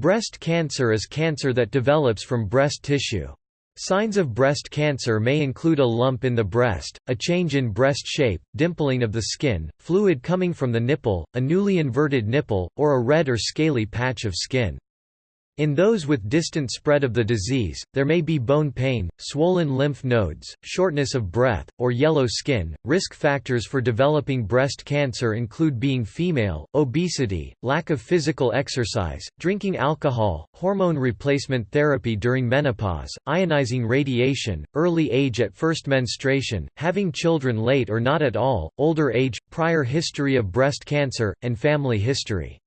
Breast cancer is cancer that develops from breast tissue. Signs of breast cancer may include a lump in the breast, a change in breast shape, dimpling of the skin, fluid coming from the nipple, a newly inverted nipple, or a red or scaly patch of skin. In those with distant spread of the disease, there may be bone pain, swollen lymph nodes, shortness of breath, or yellow skin. Risk factors for developing breast cancer include being female, obesity, lack of physical exercise, drinking alcohol, hormone replacement therapy during menopause, ionizing radiation, early age at first menstruation, having children late or not at all, older age, prior history of breast cancer, and family history.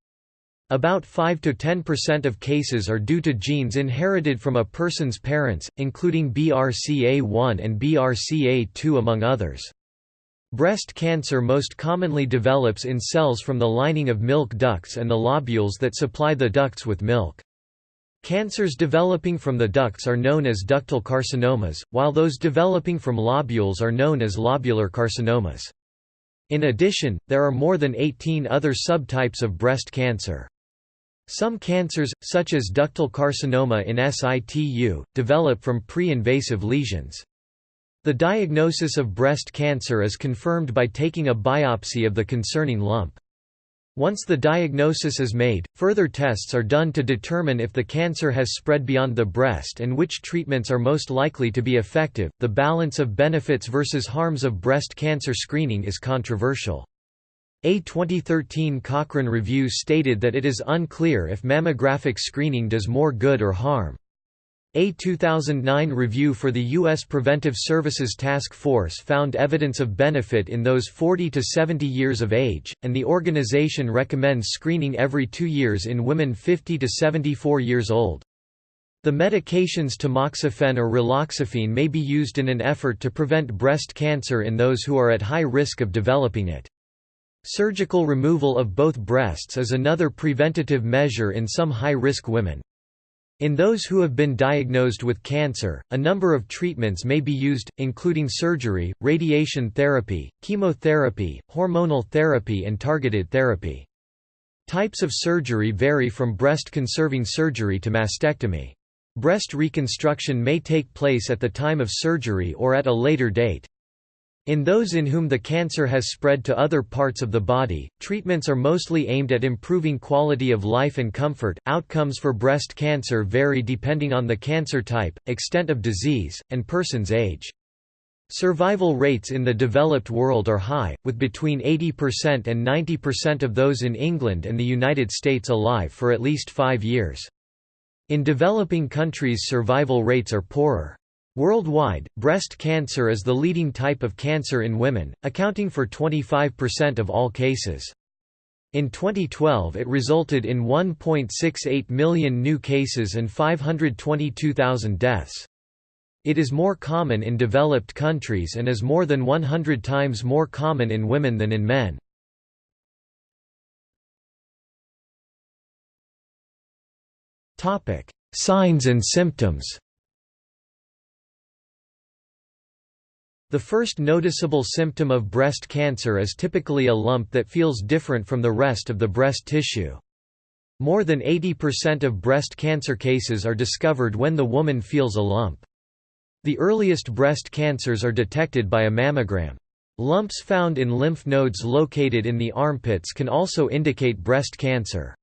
About 5–10% of cases are due to genes inherited from a person's parents, including BRCA1 and BRCA2 among others. Breast cancer most commonly develops in cells from the lining of milk ducts and the lobules that supply the ducts with milk. Cancers developing from the ducts are known as ductal carcinomas, while those developing from lobules are known as lobular carcinomas. In addition, there are more than 18 other subtypes of breast cancer. Some cancers, such as ductal carcinoma in situ, develop from pre-invasive lesions. The diagnosis of breast cancer is confirmed by taking a biopsy of the concerning lump. Once the diagnosis is made, further tests are done to determine if the cancer has spread beyond the breast and which treatments are most likely to be effective. The balance of benefits versus harms of breast cancer screening is controversial. A 2013 Cochrane review stated that it is unclear if mammographic screening does more good or harm. A 2009 review for the U.S. Preventive Services Task Force found evidence of benefit in those 40 to 70 years of age, and the organization recommends screening every two years in women 50 to 74 years old. The medications tamoxifen or raloxifene may be used in an effort to prevent breast cancer in those who are at high risk of developing it. Surgical removal of both breasts is another preventative measure in some high-risk women. In those who have been diagnosed with cancer, a number of treatments may be used, including surgery, radiation therapy, chemotherapy, hormonal therapy and targeted therapy. Types of surgery vary from breast-conserving surgery to mastectomy. Breast reconstruction may take place at the time of surgery or at a later date. In those in whom the cancer has spread to other parts of the body, treatments are mostly aimed at improving quality of life and comfort. Outcomes for breast cancer vary depending on the cancer type, extent of disease, and person's age. Survival rates in the developed world are high, with between 80% and 90% of those in England and the United States alive for at least five years. In developing countries survival rates are poorer. Worldwide, breast cancer is the leading type of cancer in women, accounting for 25% of all cases. In 2012 it resulted in 1.68 million new cases and 522,000 deaths. It is more common in developed countries and is more than 100 times more common in women than in men. Signs and symptoms The first noticeable symptom of breast cancer is typically a lump that feels different from the rest of the breast tissue. More than 80% of breast cancer cases are discovered when the woman feels a lump. The earliest breast cancers are detected by a mammogram. Lumps found in lymph nodes located in the armpits can also indicate breast cancer.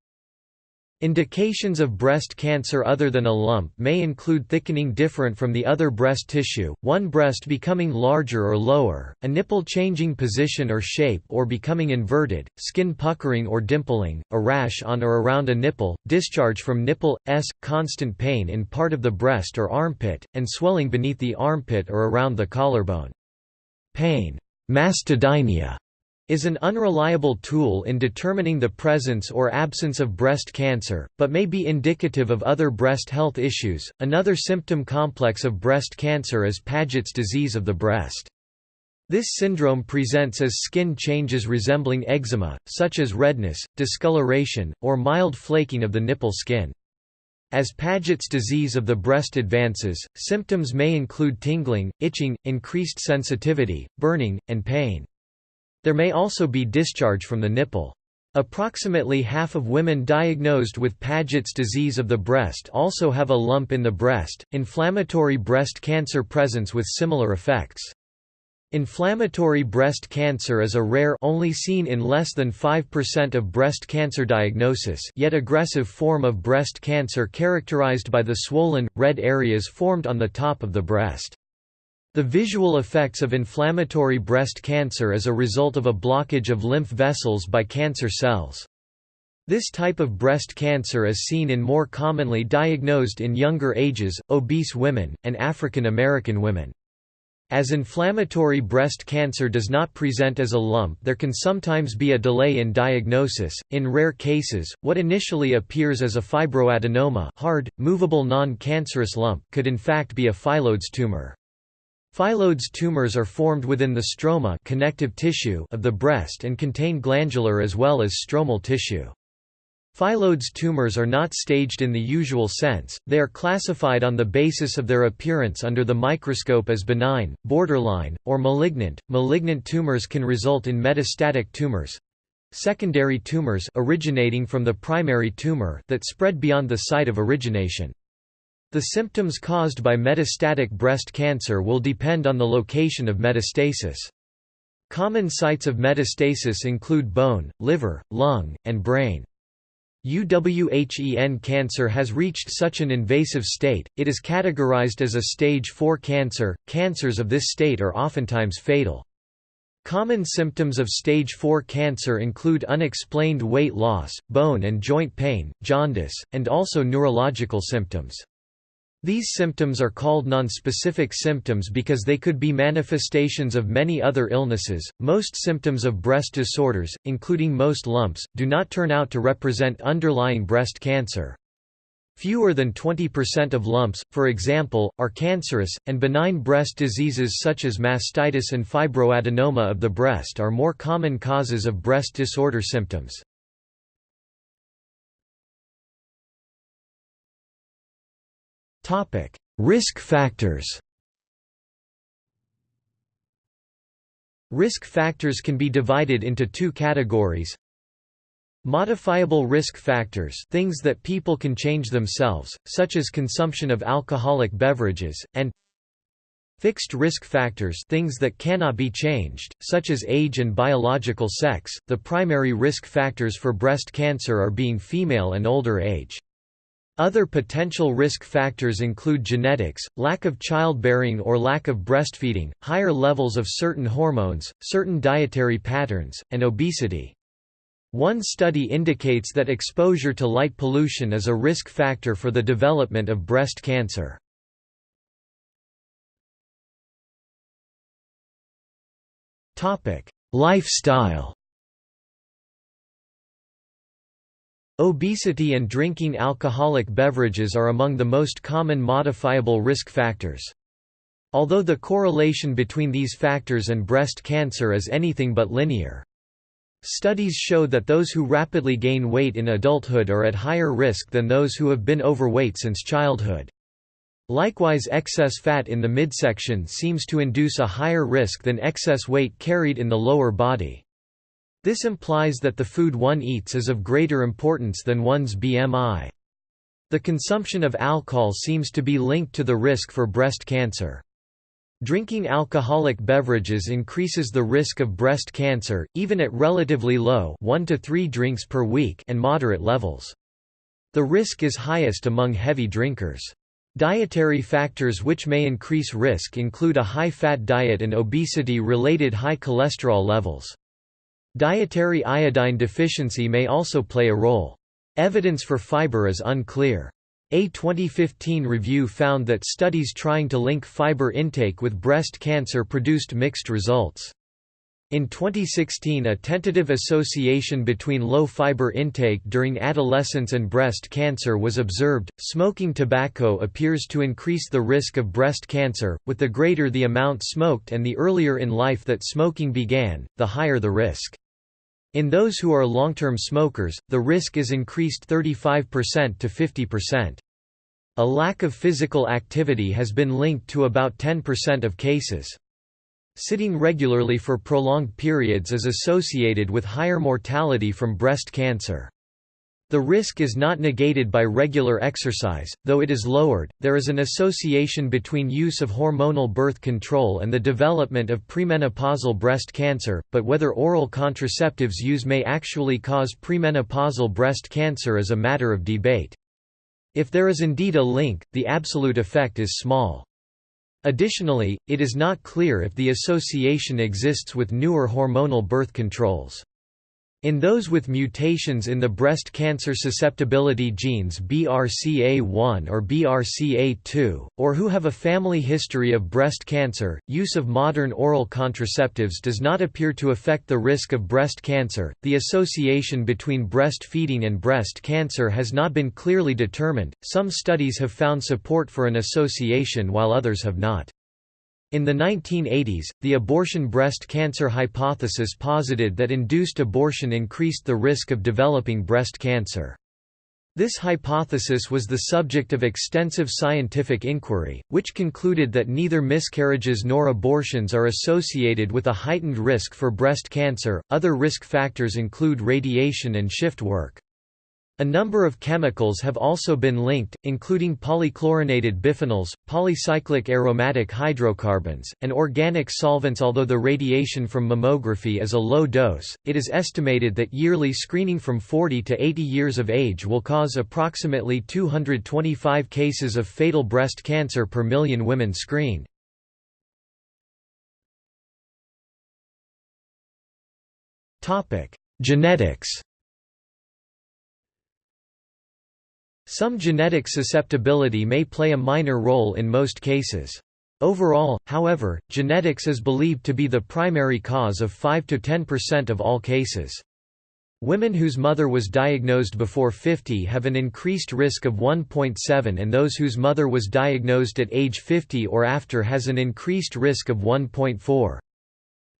Indications of breast cancer other than a lump may include thickening different from the other breast tissue, one breast becoming larger or lower, a nipple changing position or shape or becoming inverted, skin puckering or dimpling, a rash on or around a nipple, discharge from nipple, s, constant pain in part of the breast or armpit, and swelling beneath the armpit or around the collarbone. Pain mastodynia is an unreliable tool in determining the presence or absence of breast cancer, but may be indicative of other breast health issues. Another symptom complex of breast cancer is Paget's disease of the breast. This syndrome presents as skin changes resembling eczema, such as redness, discoloration, or mild flaking of the nipple skin. As Paget's disease of the breast advances, symptoms may include tingling, itching, increased sensitivity, burning, and pain. There may also be discharge from the nipple. Approximately half of women diagnosed with Paget's disease of the breast also have a lump in the breast. Inflammatory breast cancer presents with similar effects. Inflammatory breast cancer is a rare only seen in less than 5% of breast cancer diagnosis yet aggressive form of breast cancer characterized by the swollen, red areas formed on the top of the breast. The visual effects of inflammatory breast cancer as a result of a blockage of lymph vessels by cancer cells. This type of breast cancer is seen in more commonly diagnosed in younger ages, obese women, and African American women. As inflammatory breast cancer does not present as a lump there can sometimes be a delay in diagnosis. In rare cases, what initially appears as a fibroadenoma hard, movable non-cancerous lump could in fact be a phyllodes tumor. Phyllodes tumors are formed within the stroma connective tissue of the breast and contain glandular as well as stromal tissue. Phyllodes tumors are not staged in the usual sense, they are classified on the basis of their appearance under the microscope as benign, borderline, or malignant. Malignant tumors can result in metastatic tumors secondary tumors originating from the primary tumor that spread beyond the site of origination. The symptoms caused by metastatic breast cancer will depend on the location of metastasis. Common sites of metastasis include bone, liver, lung, and brain. UWHEN cancer has reached such an invasive state, it is categorized as a stage 4 cancer. Cancers of this state are oftentimes fatal. Common symptoms of stage 4 cancer include unexplained weight loss, bone and joint pain, jaundice, and also neurological symptoms. These symptoms are called nonspecific symptoms because they could be manifestations of many other illnesses. Most symptoms of breast disorders, including most lumps, do not turn out to represent underlying breast cancer. Fewer than 20% of lumps, for example, are cancerous, and benign breast diseases such as mastitis and fibroadenoma of the breast are more common causes of breast disorder symptoms. Topic: Risk factors. Risk factors can be divided into two categories. Modifiable risk factors things that people can change themselves, such as consumption of alcoholic beverages, and Fixed risk factors things that cannot be changed, such as age and biological sex. The primary risk factors for breast cancer are being female and older age. Other potential risk factors include genetics, lack of childbearing or lack of breastfeeding, higher levels of certain hormones, certain dietary patterns, and obesity. One study indicates that exposure to light pollution is a risk factor for the development of breast cancer. Lifestyle Obesity and drinking alcoholic beverages are among the most common modifiable risk factors. Although the correlation between these factors and breast cancer is anything but linear. Studies show that those who rapidly gain weight in adulthood are at higher risk than those who have been overweight since childhood. Likewise excess fat in the midsection seems to induce a higher risk than excess weight carried in the lower body. This implies that the food one eats is of greater importance than one's BMI. The consumption of alcohol seems to be linked to the risk for breast cancer. Drinking alcoholic beverages increases the risk of breast cancer, even at relatively low 1 to 3 drinks per week and moderate levels. The risk is highest among heavy drinkers. Dietary factors which may increase risk include a high-fat diet and obesity-related high cholesterol levels. Dietary iodine deficiency may also play a role. Evidence for fiber is unclear. A 2015 review found that studies trying to link fiber intake with breast cancer produced mixed results. In 2016 a tentative association between low fiber intake during adolescence and breast cancer was observed. Smoking tobacco appears to increase the risk of breast cancer, with the greater the amount smoked and the earlier in life that smoking began, the higher the risk. In those who are long-term smokers, the risk is increased 35% to 50%. A lack of physical activity has been linked to about 10% of cases. Sitting regularly for prolonged periods is associated with higher mortality from breast cancer. The risk is not negated by regular exercise, though it is lowered. There is an association between use of hormonal birth control and the development of premenopausal breast cancer, but whether oral contraceptives use may actually cause premenopausal breast cancer is a matter of debate. If there is indeed a link, the absolute effect is small. Additionally, it is not clear if the association exists with newer hormonal birth controls. In those with mutations in the breast cancer susceptibility genes BRCA1 or BRCA2, or who have a family history of breast cancer, use of modern oral contraceptives does not appear to affect the risk of breast cancer. The association between breastfeeding and breast cancer has not been clearly determined. Some studies have found support for an association while others have not. In the 1980s, the abortion breast cancer hypothesis posited that induced abortion increased the risk of developing breast cancer. This hypothesis was the subject of extensive scientific inquiry, which concluded that neither miscarriages nor abortions are associated with a heightened risk for breast cancer. Other risk factors include radiation and shift work. A number of chemicals have also been linked, including polychlorinated biphenyls, polycyclic aromatic hydrocarbons, and organic solvents. Although the radiation from mammography is a low dose, it is estimated that yearly screening from 40 to 80 years of age will cause approximately 225 cases of fatal breast cancer per million women screened. Genetics Some genetic susceptibility may play a minor role in most cases. Overall, however, genetics is believed to be the primary cause of 5–10% of all cases. Women whose mother was diagnosed before 50 have an increased risk of 1.7 and those whose mother was diagnosed at age 50 or after has an increased risk of 1.4.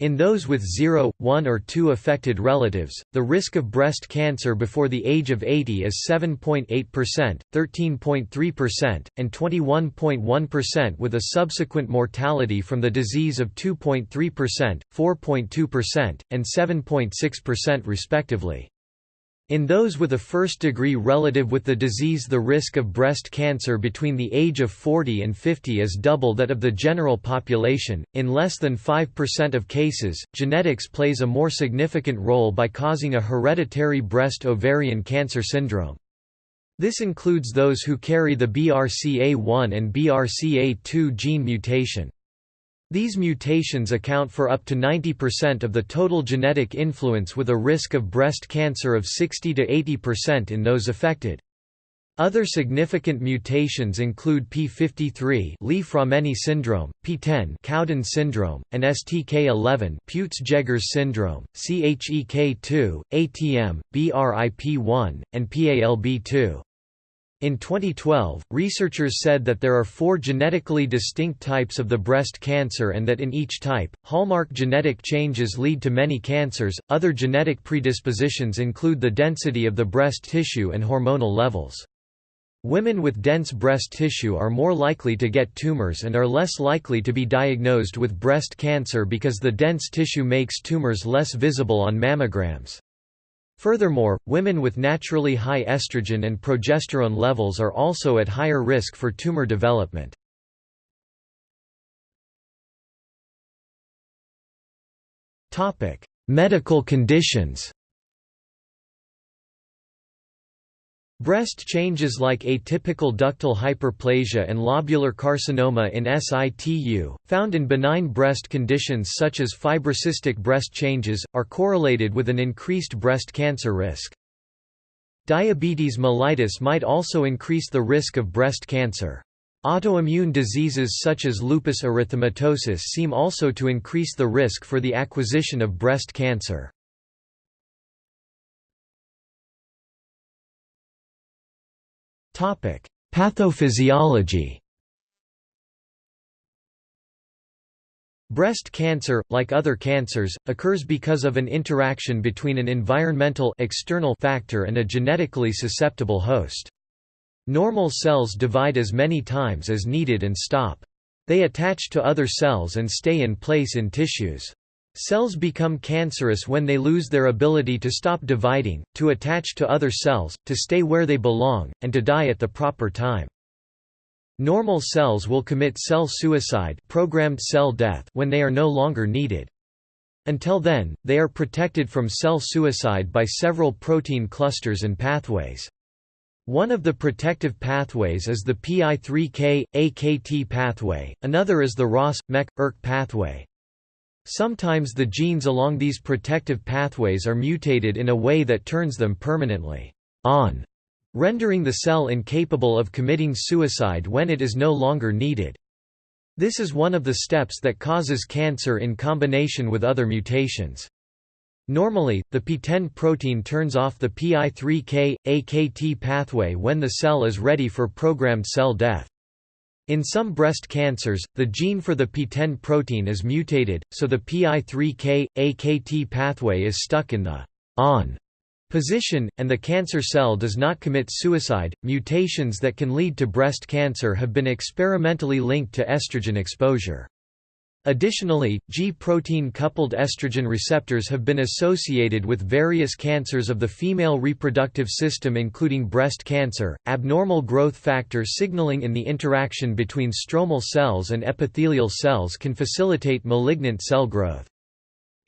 In those with 0, 1 or 2 affected relatives, the risk of breast cancer before the age of 80 is 7.8%, 13.3%, and 21.1% with a subsequent mortality from the disease of 2.3%, 4.2%, and 7.6% respectively. In those with a first-degree relative with the disease the risk of breast cancer between the age of 40 and 50 is double that of the general population. In less than 5% of cases, genetics plays a more significant role by causing a hereditary breast ovarian cancer syndrome. This includes those who carry the BRCA1 and BRCA2 gene mutation. These mutations account for up to 90% of the total genetic influence with a risk of breast cancer of 60 to 80% in those affected. Other significant mutations include P53 Li-Fraumeni syndrome, PTEN Cowden syndrome, and STK11 Peutz-Jeghers syndrome, CHEK2, ATM, BRIP1, and PALB2. In 2012, researchers said that there are four genetically distinct types of the breast cancer and that in each type, hallmark genetic changes lead to many cancers. Other genetic predispositions include the density of the breast tissue and hormonal levels. Women with dense breast tissue are more likely to get tumors and are less likely to be diagnosed with breast cancer because the dense tissue makes tumors less visible on mammograms. Furthermore, women with naturally high estrogen and progesterone levels are also at higher risk for tumor development. Medical conditions Breast changes like atypical ductal hyperplasia and lobular carcinoma in situ, found in benign breast conditions such as fibrocystic breast changes, are correlated with an increased breast cancer risk. Diabetes mellitus might also increase the risk of breast cancer. Autoimmune diseases such as lupus erythematosus seem also to increase the risk for the acquisition of breast cancer. Pathophysiology Breast cancer, like other cancers, occurs because of an interaction between an environmental external factor and a genetically susceptible host. Normal cells divide as many times as needed and stop. They attach to other cells and stay in place in tissues. Cells become cancerous when they lose their ability to stop dividing, to attach to other cells, to stay where they belong, and to die at the proper time. Normal cells will commit cell suicide programmed cell death when they are no longer needed. Until then, they are protected from cell suicide by several protein clusters and pathways. One of the protective pathways is the PI3K, AKT pathway, another is the RAS, MEK, ERK pathway. Sometimes the genes along these protective pathways are mutated in a way that turns them permanently on, rendering the cell incapable of committing suicide when it is no longer needed. This is one of the steps that causes cancer in combination with other mutations. Normally, the PTEN protein turns off the PI3K, AKT pathway when the cell is ready for programmed cell death. In some breast cancers, the gene for the PTEN protein is mutated, so the PI3K, AKT pathway is stuck in the on position, and the cancer cell does not commit suicide. Mutations that can lead to breast cancer have been experimentally linked to estrogen exposure. Additionally, G-protein-coupled estrogen receptors have been associated with various cancers of the female reproductive system including breast cancer, abnormal growth factor signaling in the interaction between stromal cells and epithelial cells can facilitate malignant cell growth.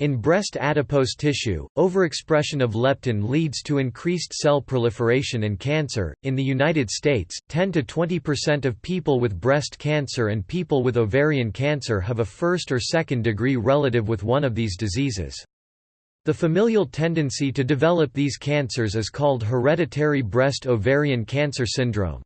In breast adipose tissue, overexpression of leptin leads to increased cell proliferation and cancer. In the United States, 10 to 20% of people with breast cancer and people with ovarian cancer have a first or second degree relative with one of these diseases. The familial tendency to develop these cancers is called hereditary breast ovarian cancer syndrome.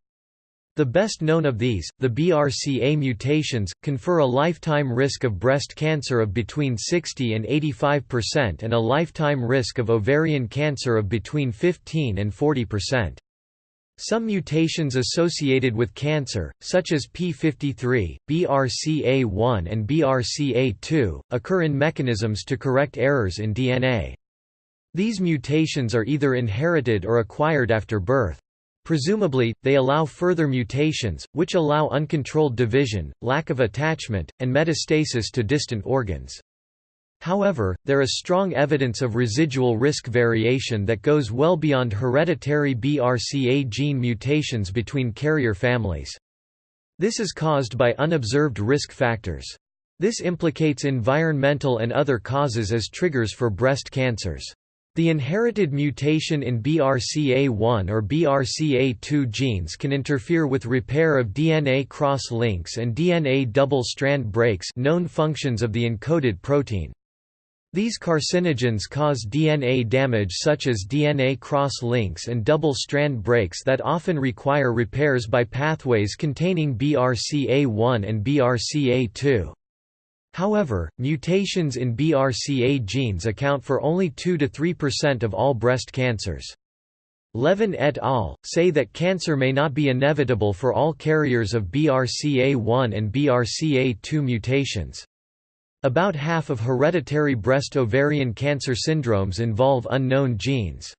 The best known of these, the BRCA mutations, confer a lifetime risk of breast cancer of between 60 and 85% and a lifetime risk of ovarian cancer of between 15 and 40%. Some mutations associated with cancer, such as P53, BRCA1 and BRCA2, occur in mechanisms to correct errors in DNA. These mutations are either inherited or acquired after birth. Presumably, they allow further mutations, which allow uncontrolled division, lack of attachment, and metastasis to distant organs. However, there is strong evidence of residual risk variation that goes well beyond hereditary BRCA gene mutations between carrier families. This is caused by unobserved risk factors. This implicates environmental and other causes as triggers for breast cancers. The inherited mutation in BRCA1 or BRCA2 genes can interfere with repair of DNA cross-links and DNA double-strand breaks known functions of the encoded protein. These carcinogens cause DNA damage such as DNA cross-links and double-strand breaks that often require repairs by pathways containing BRCA1 and BRCA2. However, mutations in BRCA genes account for only 2–3% of all breast cancers. Levin et al. say that cancer may not be inevitable for all carriers of BRCA1 and BRCA2 mutations. About half of hereditary breast ovarian cancer syndromes involve unknown genes.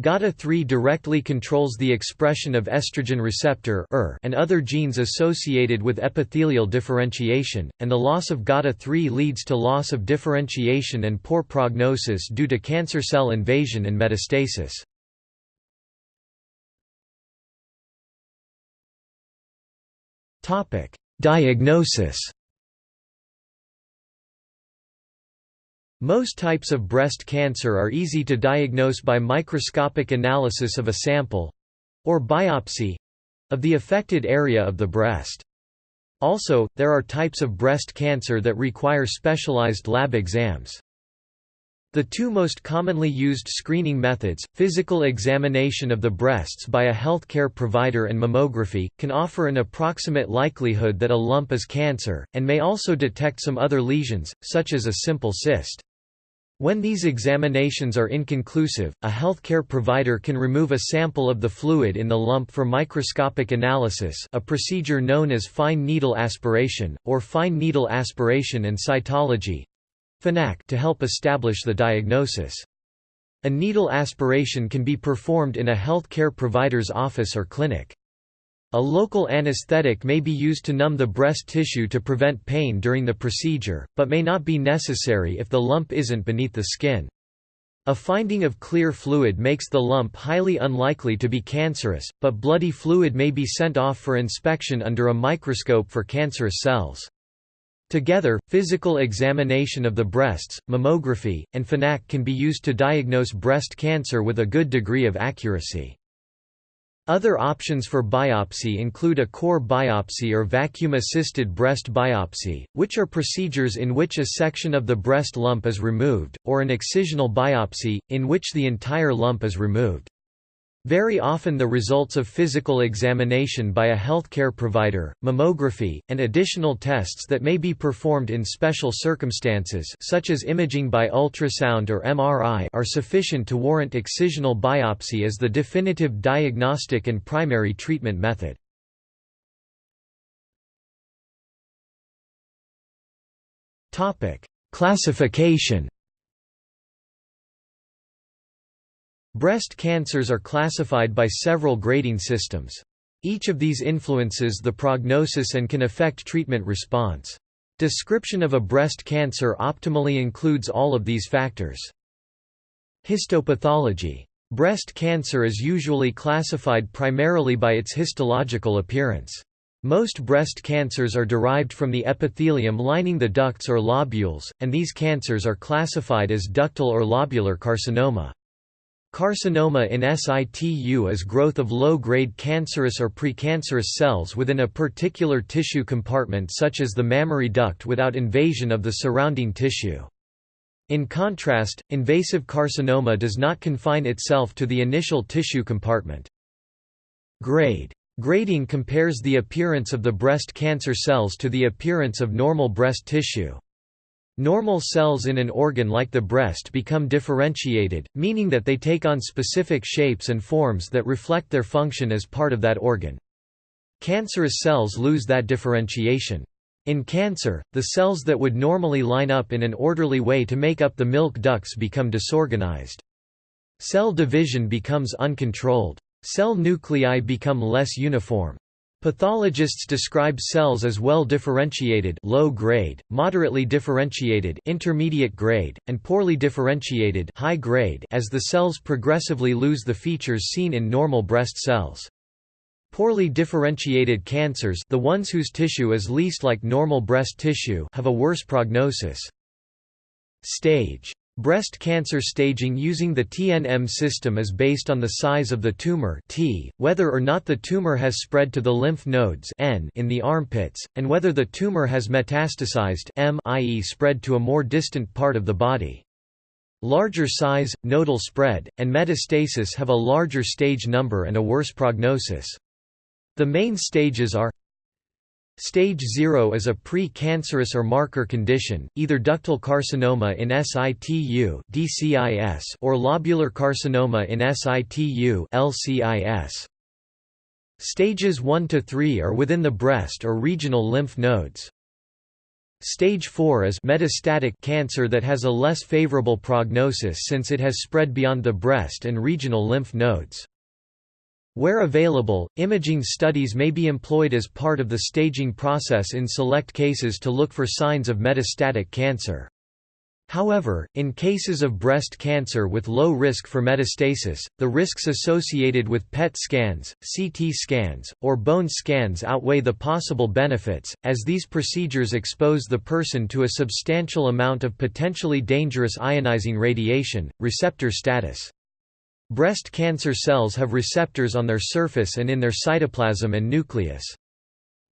GATA3 directly controls the expression of estrogen receptor er, and other genes associated with epithelial differentiation, and the loss of GATA3 leads to loss of differentiation and poor prognosis due to cancer cell invasion and metastasis. Diagnosis Most types of breast cancer are easy to diagnose by microscopic analysis of a sample—or biopsy—of the affected area of the breast. Also, there are types of breast cancer that require specialized lab exams. The two most commonly used screening methods, physical examination of the breasts by a healthcare provider and mammography, can offer an approximate likelihood that a lump is cancer, and may also detect some other lesions, such as a simple cyst. When these examinations are inconclusive, a healthcare provider can remove a sample of the fluid in the lump for microscopic analysis a procedure known as fine needle aspiration, or fine needle aspiration and cytology to help establish the diagnosis. A needle aspiration can be performed in a healthcare provider's office or clinic. A local anesthetic may be used to numb the breast tissue to prevent pain during the procedure, but may not be necessary if the lump isn't beneath the skin. A finding of clear fluid makes the lump highly unlikely to be cancerous, but bloody fluid may be sent off for inspection under a microscope for cancerous cells. Together, physical examination of the breasts, mammography, and FNAC can be used to diagnose breast cancer with a good degree of accuracy. Other options for biopsy include a core biopsy or vacuum-assisted breast biopsy, which are procedures in which a section of the breast lump is removed, or an excisional biopsy, in which the entire lump is removed. Very often the results of physical examination by a healthcare provider, mammography, and additional tests that may be performed in special circumstances such as imaging by ultrasound or MRI are sufficient to warrant excisional biopsy as the definitive diagnostic and primary treatment method. Classification Breast cancers are classified by several grading systems. Each of these influences the prognosis and can affect treatment response. Description of a breast cancer optimally includes all of these factors. Histopathology. Breast cancer is usually classified primarily by its histological appearance. Most breast cancers are derived from the epithelium lining the ducts or lobules, and these cancers are classified as ductal or lobular carcinoma. Carcinoma in situ is growth of low-grade cancerous or precancerous cells within a particular tissue compartment such as the mammary duct without invasion of the surrounding tissue. In contrast, invasive carcinoma does not confine itself to the initial tissue compartment. Grade. Grading compares the appearance of the breast cancer cells to the appearance of normal breast tissue. Normal cells in an organ like the breast become differentiated, meaning that they take on specific shapes and forms that reflect their function as part of that organ. Cancerous cells lose that differentiation. In cancer, the cells that would normally line up in an orderly way to make up the milk ducts become disorganized. Cell division becomes uncontrolled. Cell nuclei become less uniform. Pathologists describe cells as well differentiated low grade, moderately differentiated intermediate grade, and poorly differentiated high grade as the cells progressively lose the features seen in normal breast cells. Poorly differentiated cancers the ones whose tissue is least like normal breast tissue have a worse prognosis. Stage Breast cancer staging using the TNM system is based on the size of the tumor T, whether or not the tumor has spread to the lymph nodes N in the armpits, and whether the tumor has metastasized M i.e. spread to a more distant part of the body. Larger size, nodal spread, and metastasis have a larger stage number and a worse prognosis. The main stages are Stage 0 is a pre-cancerous or marker condition, either ductal carcinoma in situ DCIS or lobular carcinoma in situ LCIS. Stages 1 to 3 are within the breast or regional lymph nodes. Stage 4 is metastatic cancer that has a less favorable prognosis since it has spread beyond the breast and regional lymph nodes. Where available, imaging studies may be employed as part of the staging process in select cases to look for signs of metastatic cancer. However, in cases of breast cancer with low risk for metastasis, the risks associated with PET scans, CT scans, or bone scans outweigh the possible benefits, as these procedures expose the person to a substantial amount of potentially dangerous ionizing radiation. Receptor status Breast cancer cells have receptors on their surface and in their cytoplasm and nucleus.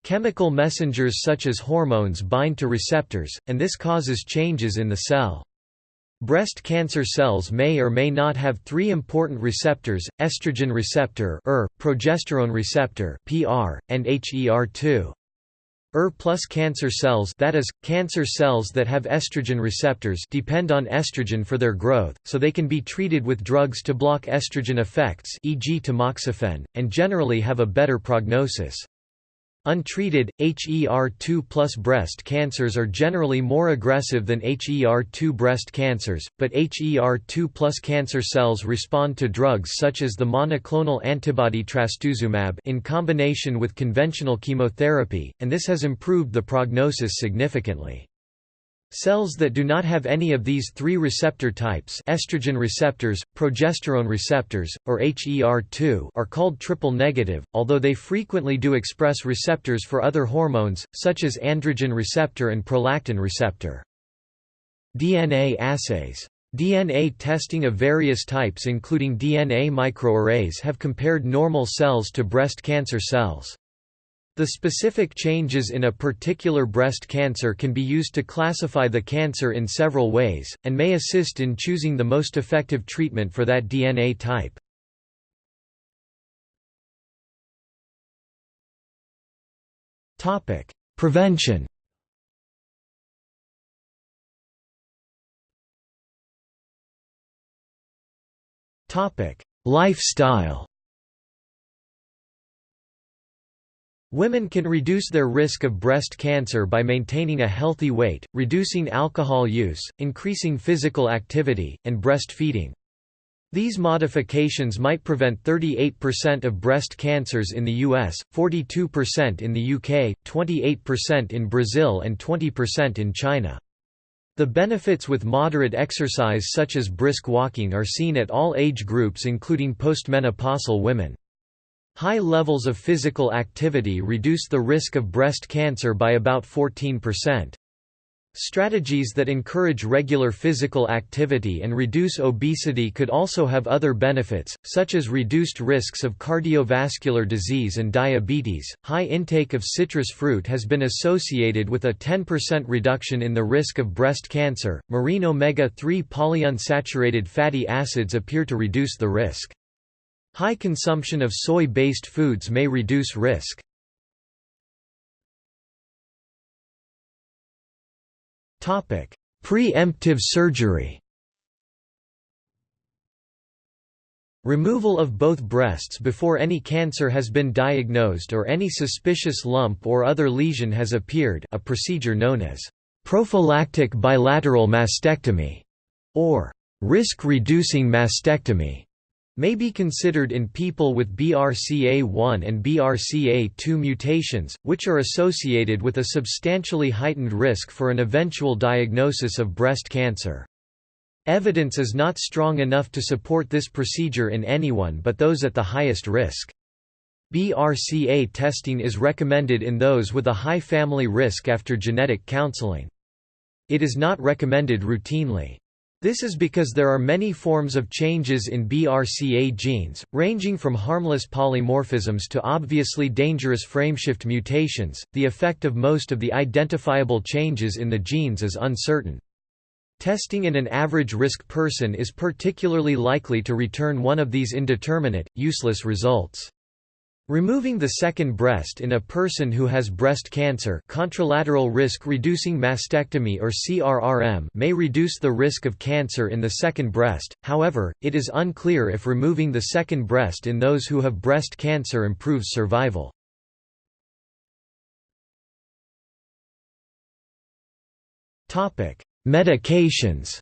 Chemical messengers such as hormones bind to receptors, and this causes changes in the cell. Breast cancer cells may or may not have three important receptors, estrogen receptor ER, progesterone receptor PR, and HER2. ER plus cancer cells that is, cancer cells that have estrogen receptors depend on estrogen for their growth, so they can be treated with drugs to block estrogen effects e.g. tamoxifen, and generally have a better prognosis. Untreated, HER2 plus breast cancers are generally more aggressive than HER2 breast cancers, but HER2 plus cancer cells respond to drugs such as the monoclonal antibody trastuzumab in combination with conventional chemotherapy, and this has improved the prognosis significantly. Cells that do not have any of these three receptor types estrogen receptors, progesterone receptors, or HER2 are called triple-negative, although they frequently do express receptors for other hormones, such as androgen receptor and prolactin receptor. DNA assays DNA testing of various types including DNA microarrays have compared normal cells to breast cancer cells. The specific changes in a particular breast cancer can be used to classify the cancer in several ways, and may assist in choosing the most effective treatment for that DNA type. Topic: Prevention Topic: Lifestyle Women can reduce their risk of breast cancer by maintaining a healthy weight, reducing alcohol use, increasing physical activity, and breastfeeding. These modifications might prevent 38% of breast cancers in the US, 42% in the UK, 28% in Brazil and 20% in China. The benefits with moderate exercise such as brisk walking are seen at all age groups including postmenopausal women. High levels of physical activity reduce the risk of breast cancer by about 14%. Strategies that encourage regular physical activity and reduce obesity could also have other benefits, such as reduced risks of cardiovascular disease and diabetes. High intake of citrus fruit has been associated with a 10% reduction in the risk of breast cancer. Marine omega 3 polyunsaturated fatty acids appear to reduce the risk. High consumption of soy-based foods may reduce risk. Pre-emptive surgery Removal of both breasts before any cancer has been diagnosed or any suspicious lump or other lesion has appeared a procedure known as prophylactic bilateral mastectomy or risk-reducing mastectomy may be considered in people with BRCA1 and BRCA2 mutations, which are associated with a substantially heightened risk for an eventual diagnosis of breast cancer. Evidence is not strong enough to support this procedure in anyone but those at the highest risk. BRCA testing is recommended in those with a high family risk after genetic counseling. It is not recommended routinely. This is because there are many forms of changes in BRCA genes, ranging from harmless polymorphisms to obviously dangerous frameshift mutations. The effect of most of the identifiable changes in the genes is uncertain. Testing in an average-risk person is particularly likely to return one of these indeterminate, useless results. Removing the second breast in a person who has breast cancer contralateral risk reducing mastectomy or CRRM may reduce the risk of cancer in the second breast, however, it is unclear if removing the second breast in those who have breast cancer improves survival. Medications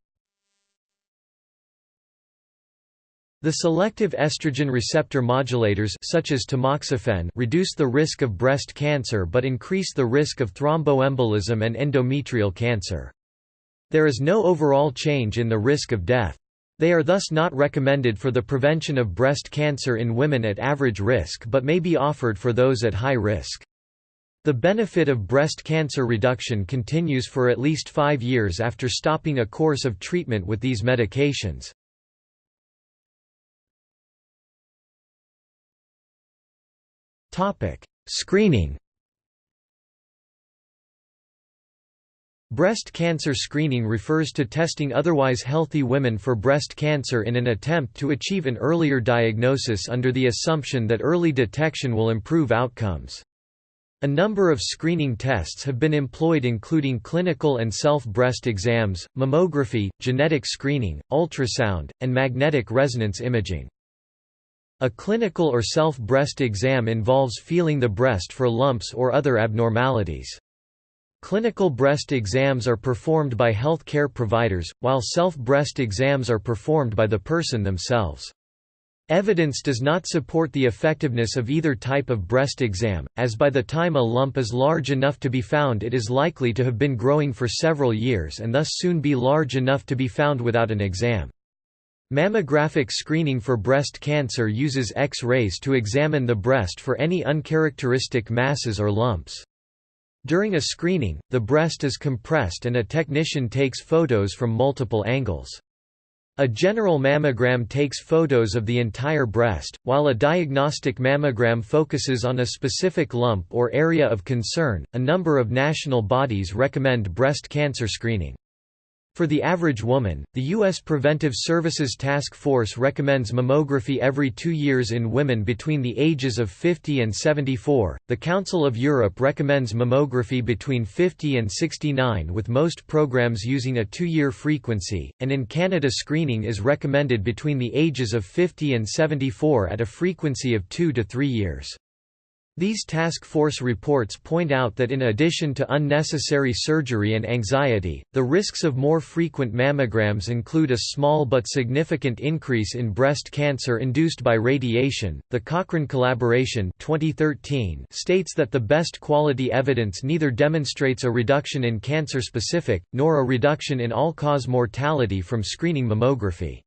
The selective estrogen receptor modulators such as tamoxifen reduce the risk of breast cancer but increase the risk of thromboembolism and endometrial cancer. There is no overall change in the risk of death. They are thus not recommended for the prevention of breast cancer in women at average risk but may be offered for those at high risk. The benefit of breast cancer reduction continues for at least five years after stopping a course of treatment with these medications. Screening Breast cancer screening refers to testing otherwise healthy women for breast cancer in an attempt to achieve an earlier diagnosis under the assumption that early detection will improve outcomes. A number of screening tests have been employed including clinical and self-breast exams, mammography, genetic screening, ultrasound, and magnetic resonance imaging. A clinical or self-breast exam involves feeling the breast for lumps or other abnormalities. Clinical breast exams are performed by health care providers, while self-breast exams are performed by the person themselves. Evidence does not support the effectiveness of either type of breast exam, as by the time a lump is large enough to be found it is likely to have been growing for several years and thus soon be large enough to be found without an exam. Mammographic screening for breast cancer uses X-rays to examine the breast for any uncharacteristic masses or lumps. During a screening, the breast is compressed and a technician takes photos from multiple angles. A general mammogram takes photos of the entire breast, while a diagnostic mammogram focuses on a specific lump or area of concern. A number of national bodies recommend breast cancer screening. For the average woman, the U.S. Preventive Services Task Force recommends mammography every two years in women between the ages of 50 and 74. The Council of Europe recommends mammography between 50 and 69, with most programs using a two year frequency, and in Canada, screening is recommended between the ages of 50 and 74 at a frequency of two to three years. These task force reports point out that in addition to unnecessary surgery and anxiety, the risks of more frequent mammograms include a small but significant increase in breast cancer induced by radiation. The Cochrane collaboration 2013 states that the best quality evidence neither demonstrates a reduction in cancer specific nor a reduction in all-cause mortality from screening mammography.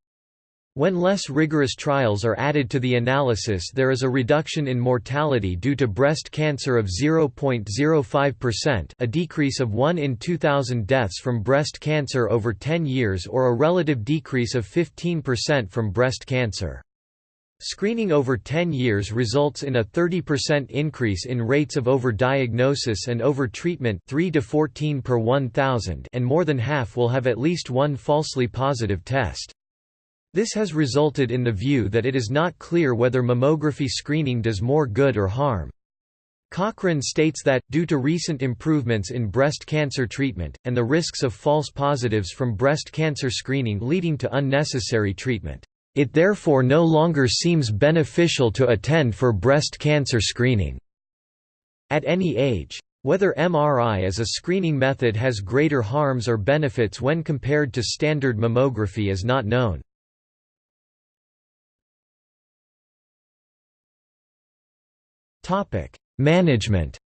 When less rigorous trials are added to the analysis there is a reduction in mortality due to breast cancer of 0.05% a decrease of 1 in 2,000 deaths from breast cancer over 10 years or a relative decrease of 15% from breast cancer. Screening over 10 years results in a 30% increase in rates of overdiagnosis and overtreatment 3 to 14 per 1,000 and more than half will have at least one falsely positive test. This has resulted in the view that it is not clear whether mammography screening does more good or harm. Cochrane states that, due to recent improvements in breast cancer treatment, and the risks of false positives from breast cancer screening leading to unnecessary treatment, it therefore no longer seems beneficial to attend for breast cancer screening at any age. Whether MRI as a screening method has greater harms or benefits when compared to standard mammography is not known. Management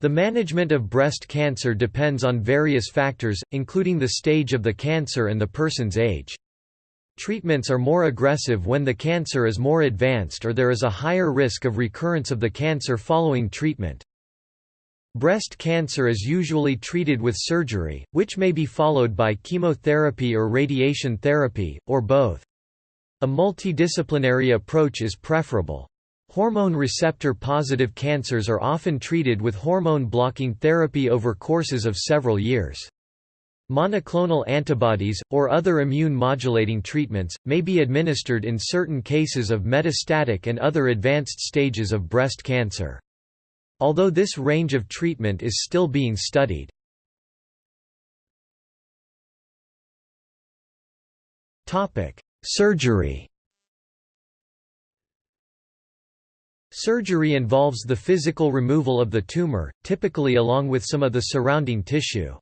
The management of breast cancer depends on various factors, including the stage of the cancer and the person's age. Treatments are more aggressive when the cancer is more advanced or there is a higher risk of recurrence of the cancer following treatment. Breast cancer is usually treated with surgery, which may be followed by chemotherapy or radiation therapy, or both. A multidisciplinary approach is preferable. Hormone receptor-positive cancers are often treated with hormone-blocking therapy over courses of several years. Monoclonal antibodies, or other immune-modulating treatments, may be administered in certain cases of metastatic and other advanced stages of breast cancer. Although this range of treatment is still being studied. Surgery Surgery involves the physical removal of the tumor, typically along with some of the surrounding tissue.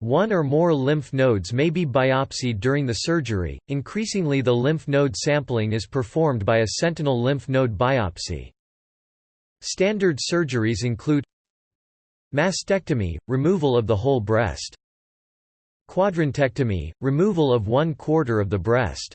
One or more lymph nodes may be biopsied during the surgery. Increasingly, the lymph node sampling is performed by a sentinel lymph node biopsy. Standard surgeries include mastectomy, removal of the whole breast. Quadrantectomy, removal of one quarter of the breast.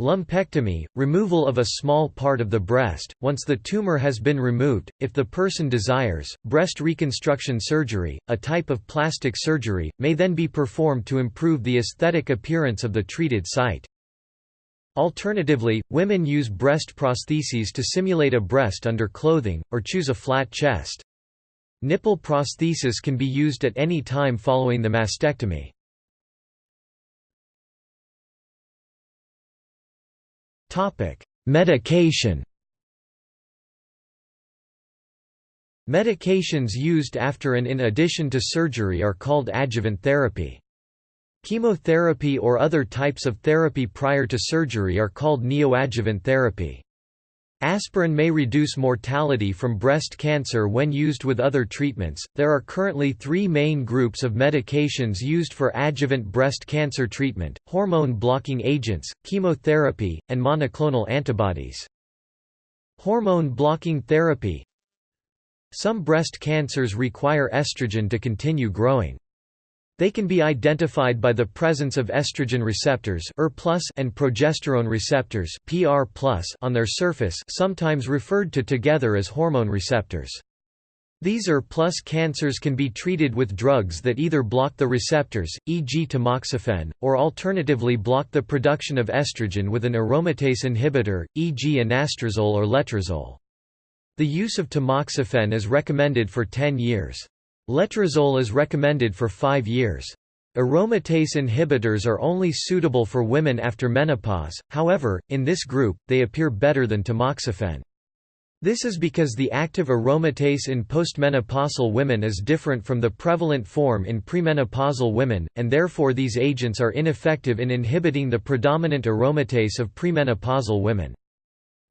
Lumpectomy, removal of a small part of the breast, once the tumor has been removed, if the person desires. Breast reconstruction surgery, a type of plastic surgery, may then be performed to improve the aesthetic appearance of the treated site. Alternatively, women use breast prostheses to simulate a breast under clothing, or choose a flat chest. Nipple prosthesis can be used at any time following the mastectomy. Medication Medications used after and in addition to surgery are called adjuvant therapy. Chemotherapy or other types of therapy prior to surgery are called neoadjuvant therapy. Aspirin may reduce mortality from breast cancer when used with other treatments. There are currently three main groups of medications used for adjuvant breast cancer treatment hormone blocking agents, chemotherapy, and monoclonal antibodies. Hormone blocking therapy Some breast cancers require estrogen to continue growing. They can be identified by the presence of estrogen receptors ER and progesterone receptors on their surface sometimes referred to together as hormone receptors. These ER plus cancers can be treated with drugs that either block the receptors, e.g. tamoxifen, or alternatively block the production of estrogen with an aromatase inhibitor, e.g. anastrozole or letrozole. The use of tamoxifen is recommended for 10 years. Letrozole is recommended for 5 years. Aromatase inhibitors are only suitable for women after menopause, however, in this group, they appear better than tamoxifen. This is because the active aromatase in postmenopausal women is different from the prevalent form in premenopausal women, and therefore these agents are ineffective in inhibiting the predominant aromatase of premenopausal women.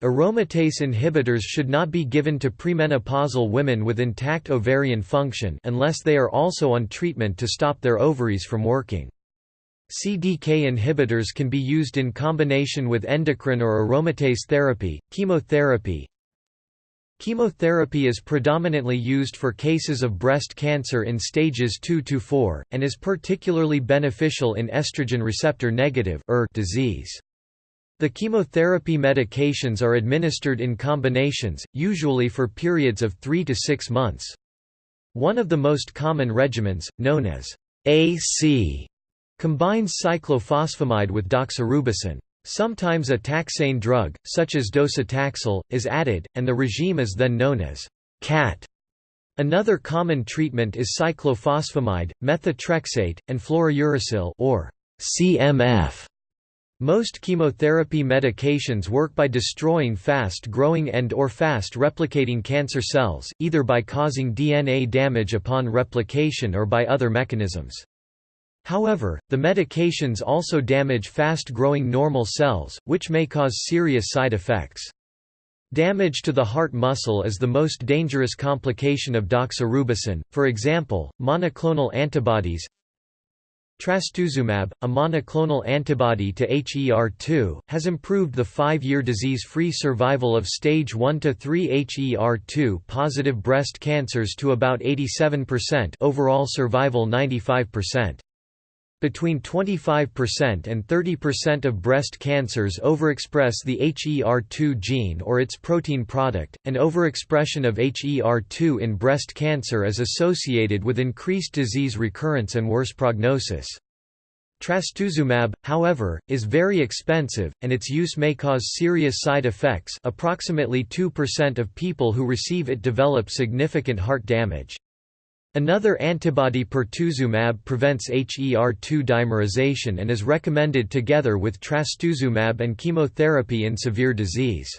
Aromatase inhibitors should not be given to premenopausal women with intact ovarian function unless they are also on treatment to stop their ovaries from working. CDK inhibitors can be used in combination with endocrine or aromatase therapy, chemotherapy. Chemotherapy is predominantly used for cases of breast cancer in stages 2 to 4, and is particularly beneficial in estrogen receptor negative disease. The chemotherapy medications are administered in combinations, usually for periods of 3 to 6 months. One of the most common regimens, known as AC, combines cyclophosphamide with doxorubicin. Sometimes a taxane drug, such as docetaxel, is added, and the regime is then known as CAT. Another common treatment is cyclophosphamide, methotrexate, and fluorouracil or CMF. Most chemotherapy medications work by destroying fast-growing and or fast-replicating cancer cells, either by causing DNA damage upon replication or by other mechanisms. However, the medications also damage fast-growing normal cells, which may cause serious side effects. Damage to the heart muscle is the most dangerous complication of doxorubicin, for example, monoclonal antibodies Trastuzumab, a monoclonal antibody to HER2, has improved the five-year disease-free survival of stage 1 to 3 HER2 positive breast cancers to about 87% overall survival 95%. Between 25% and 30% of breast cancers overexpress the HER2 gene or its protein product, and overexpression of HER2 in breast cancer is associated with increased disease recurrence and worse prognosis. Trastuzumab, however, is very expensive, and its use may cause serious side effects approximately 2% of people who receive it develop significant heart damage. Another antibody pertuzumab prevents HER2 dimerization and is recommended together with trastuzumab and chemotherapy in severe disease.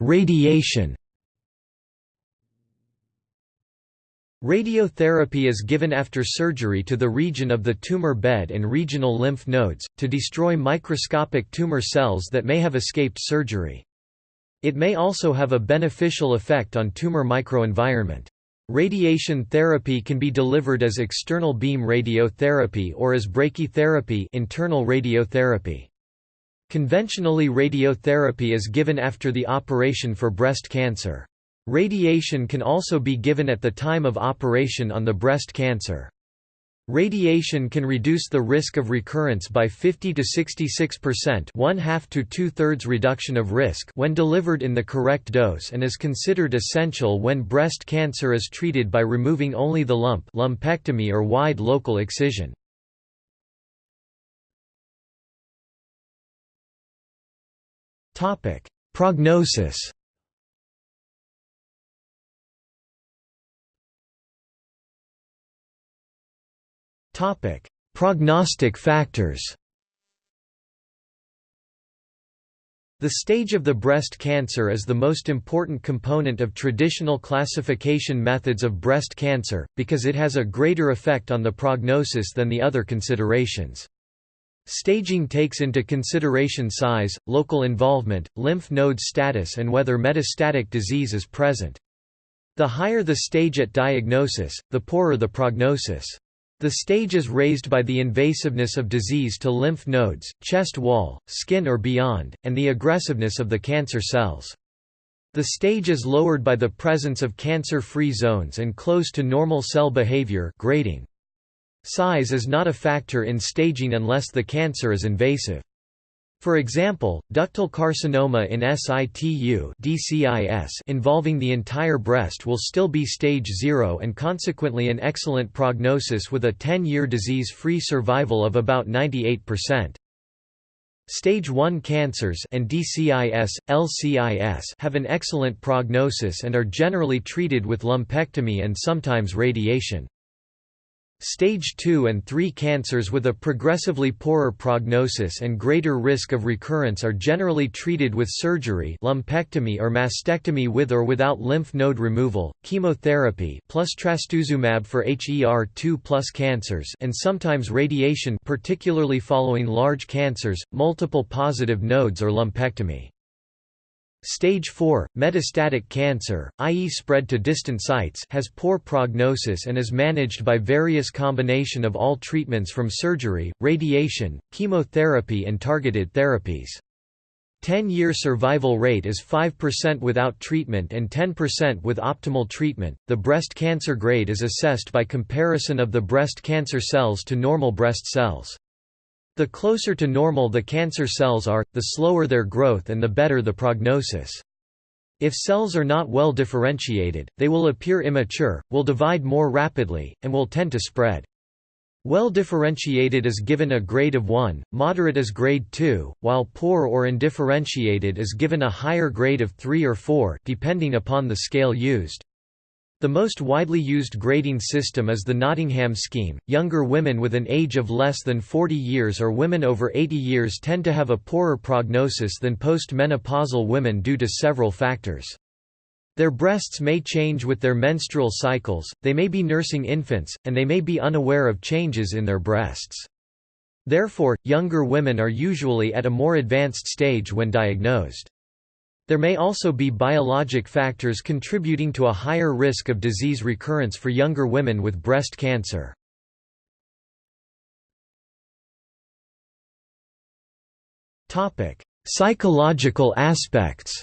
Radiation Radiotherapy is given after surgery to the region of the tumor bed and regional lymph nodes, to destroy microscopic tumor cells that may have escaped surgery. It may also have a beneficial effect on tumor microenvironment. Radiation therapy can be delivered as external beam radiotherapy or as brachytherapy internal radiotherapy. Conventionally radiotherapy is given after the operation for breast cancer. Radiation can also be given at the time of operation on the breast cancer. Radiation can reduce the risk of recurrence by 50 to 66%, one half to two-thirds reduction of risk when delivered in the correct dose and is considered essential when breast cancer is treated by removing only the lump, lumpectomy or wide local excision. Topic: Prognosis Topic: Prognostic factors. The stage of the breast cancer is the most important component of traditional classification methods of breast cancer, because it has a greater effect on the prognosis than the other considerations. Staging takes into consideration size, local involvement, lymph node status and whether metastatic disease is present. The higher the stage at diagnosis, the poorer the prognosis. The stage is raised by the invasiveness of disease to lymph nodes, chest wall, skin or beyond, and the aggressiveness of the cancer cells. The stage is lowered by the presence of cancer-free zones and close to normal cell behavior grading. Size is not a factor in staging unless the cancer is invasive. For example, ductal carcinoma in situ DCIS involving the entire breast will still be stage 0 and consequently an excellent prognosis with a 10-year disease-free survival of about 98%. Stage 1 cancers and DCIS, LCIS have an excellent prognosis and are generally treated with lumpectomy and sometimes radiation. Stage 2 and 3 cancers with a progressively poorer prognosis and greater risk of recurrence are generally treated with surgery lumpectomy or mastectomy with or without lymph node removal, chemotherapy plus trastuzumab for HER2 cancers and sometimes radiation particularly following large cancers, multiple positive nodes or lumpectomy. Stage 4, metastatic cancer, i.e. spread to distant sites has poor prognosis and is managed by various combination of all treatments from surgery, radiation, chemotherapy and targeted therapies. 10-year survival rate is 5% without treatment and 10% with optimal treatment. The breast cancer grade is assessed by comparison of the breast cancer cells to normal breast cells. The closer to normal the cancer cells are, the slower their growth and the better the prognosis. If cells are not well differentiated, they will appear immature, will divide more rapidly, and will tend to spread. Well differentiated is given a grade of 1, moderate is grade 2, while poor or undifferentiated is given a higher grade of 3 or 4 depending upon the scale used. The most widely used grading system is the Nottingham scheme. Younger women with an age of less than 40 years or women over 80 years tend to have a poorer prognosis than post-menopausal women due to several factors. Their breasts may change with their menstrual cycles, they may be nursing infants, and they may be unaware of changes in their breasts. Therefore, younger women are usually at a more advanced stage when diagnosed. There may also be biologic factors contributing to a higher risk of disease recurrence for younger women with breast cancer. Psychological aspects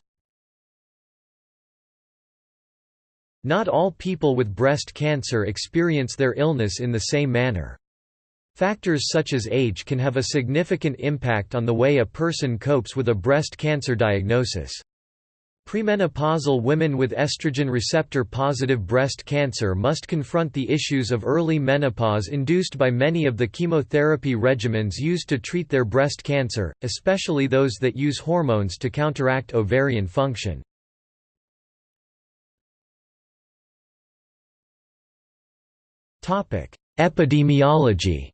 Not all people with breast cancer experience their illness in the same manner. Factors such as age can have a significant impact on the way a person copes with a breast cancer diagnosis. Premenopausal women with estrogen receptor-positive breast cancer must confront the issues of early menopause induced by many of the chemotherapy regimens used to treat their breast cancer, especially those that use hormones to counteract ovarian function. Epidemiology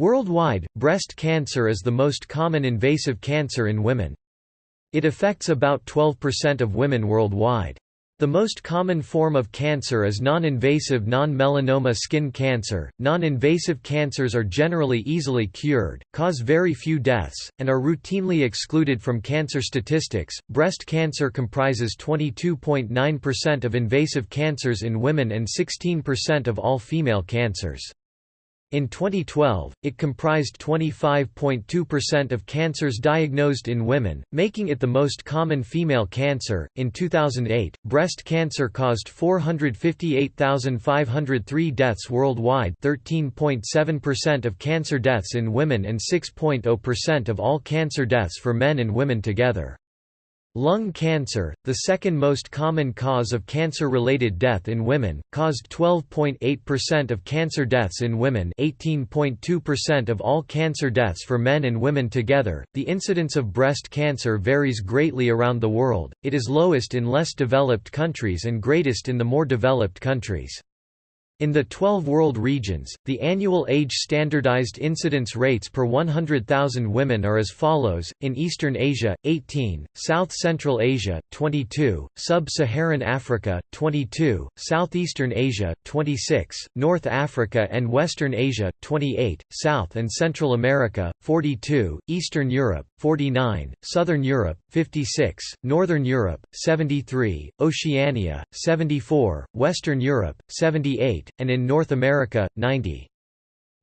Worldwide, breast cancer is the most common invasive cancer in women. It affects about 12% of women worldwide. The most common form of cancer is non-invasive non-melanoma skin cancer. Non-invasive cancers are generally easily cured, cause very few deaths, and are routinely excluded from cancer statistics. Breast cancer comprises 22.9% of invasive cancers in women and 16% of all female cancers. In 2012, it comprised 25.2% of cancers diagnosed in women, making it the most common female cancer. In 2008, breast cancer caused 458,503 deaths worldwide, 13.7% of cancer deaths in women and 6.0% of all cancer deaths for men and women together. Lung cancer, the second most common cause of cancer-related death in women, caused 12.8% of cancer deaths in women 18.2% of all cancer deaths for men and women together. The incidence of breast cancer varies greatly around the world, it is lowest in less developed countries and greatest in the more developed countries. In the 12 world regions, the annual age standardized incidence rates per 100,000 women are as follows, in Eastern Asia, 18, South Central Asia, 22, Sub-Saharan Africa, 22, Southeastern Asia, 26, North Africa and Western Asia, 28, South and Central America, 42, Eastern Europe, 49, Southern Europe, 56, Northern Europe, 73, Oceania, 74, Western Europe, 78, and in North America, 90.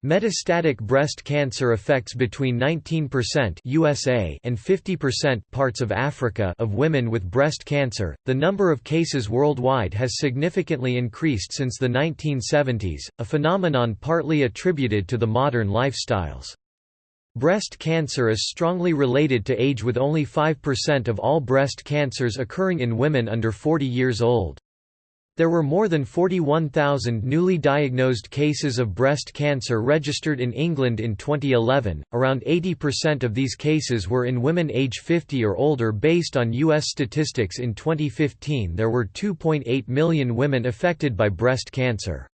Metastatic breast cancer affects between 19% USA and 50% parts of Africa of women with breast cancer. The number of cases worldwide has significantly increased since the 1970s, a phenomenon partly attributed to the modern lifestyles. Breast cancer is strongly related to age with only 5% of all breast cancers occurring in women under 40 years old. There were more than 41,000 newly diagnosed cases of breast cancer registered in England in 2011. Around 80% of these cases were in women age 50 or older based on US statistics in 2015 there were 2.8 million women affected by breast cancer.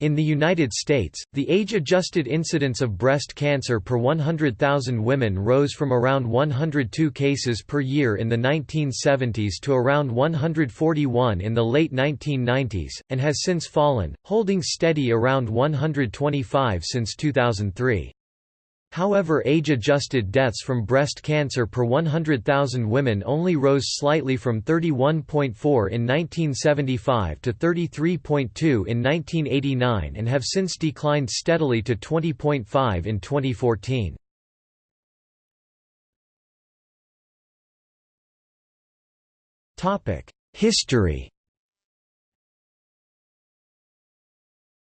In the United States, the age-adjusted incidence of breast cancer per 100,000 women rose from around 102 cases per year in the 1970s to around 141 in the late 1990s, and has since fallen, holding steady around 125 since 2003. However age-adjusted deaths from breast cancer per 100,000 women only rose slightly from 31.4 in 1975 to 33.2 in 1989 and have since declined steadily to 20.5 in 2014. History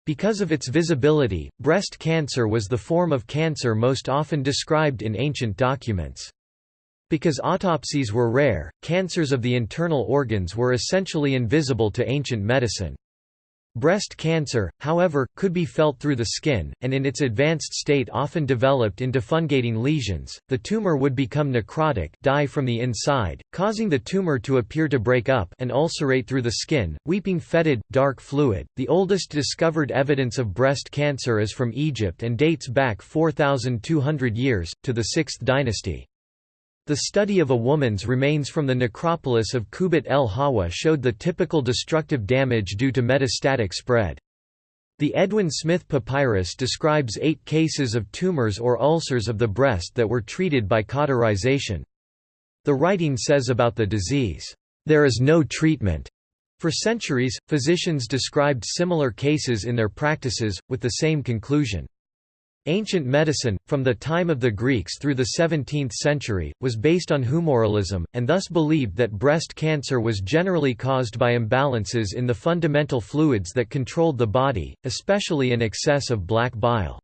Because of its visibility, breast cancer was the form of cancer most often described in ancient documents. Because autopsies were rare, cancers of the internal organs were essentially invisible to ancient medicine. Breast cancer, however, could be felt through the skin, and in its advanced state often developed into fungating lesions. The tumor would become necrotic, die from the inside, causing the tumor to appear to break up and ulcerate through the skin, weeping fetid, dark fluid. The oldest discovered evidence of breast cancer is from Egypt and dates back 4,200 years, to the 6th dynasty. The study of a woman's remains from the necropolis of Qubbet el Hawa showed the typical destructive damage due to metastatic spread. The Edwin Smith Papyrus describes eight cases of tumors or ulcers of the breast that were treated by cauterization. The writing says about the disease, "...there is no treatment." For centuries, physicians described similar cases in their practices, with the same conclusion. Ancient medicine, from the time of the Greeks through the 17th century, was based on humoralism, and thus believed that breast cancer was generally caused by imbalances in the fundamental fluids that controlled the body, especially an excess of black bile.